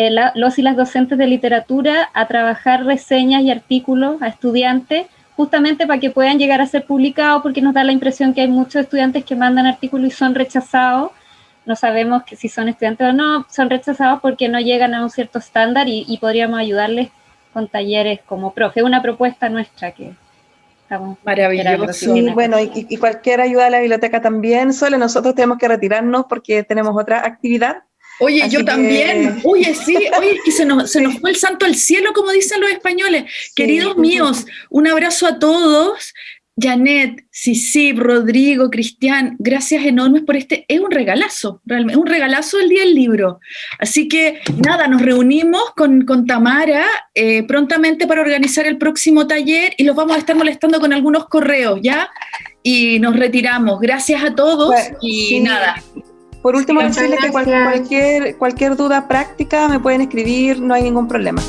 S7: eh, los y las docentes de literatura a trabajar reseñas y artículos a estudiantes, justamente para que puedan llegar a ser publicados, porque nos da la impresión que hay muchos estudiantes que mandan artículos y son rechazados. No sabemos que si son estudiantes o no, son rechazados porque no llegan a un cierto estándar y, podríamos ayudarles con talleres como profe. Una propuesta nuestra que estamos
S2: Maravilloso. Y bueno, y, cualquier ayuda a la biblioteca también. Solo nosotros tenemos que retirarnos porque tenemos otra actividad.
S1: Oye, yo también. Oye, sí, oye, y se nos, se nos fue el santo al cielo, como dicen los españoles. Queridos míos, un abrazo a todos. Janet, Sisip, Rodrigo, Cristian, gracias enormes por este. Es un regalazo, realmente, un regalazo el día del libro. Así que nada, nos reunimos con, con Tamara eh, prontamente para organizar el próximo taller y los vamos a estar molestando con algunos correos, ¿ya? Y nos retiramos. Gracias a todos y nada.
S2: Por último, decirles que cualquier, cualquier duda práctica me pueden escribir, no hay ningún problema.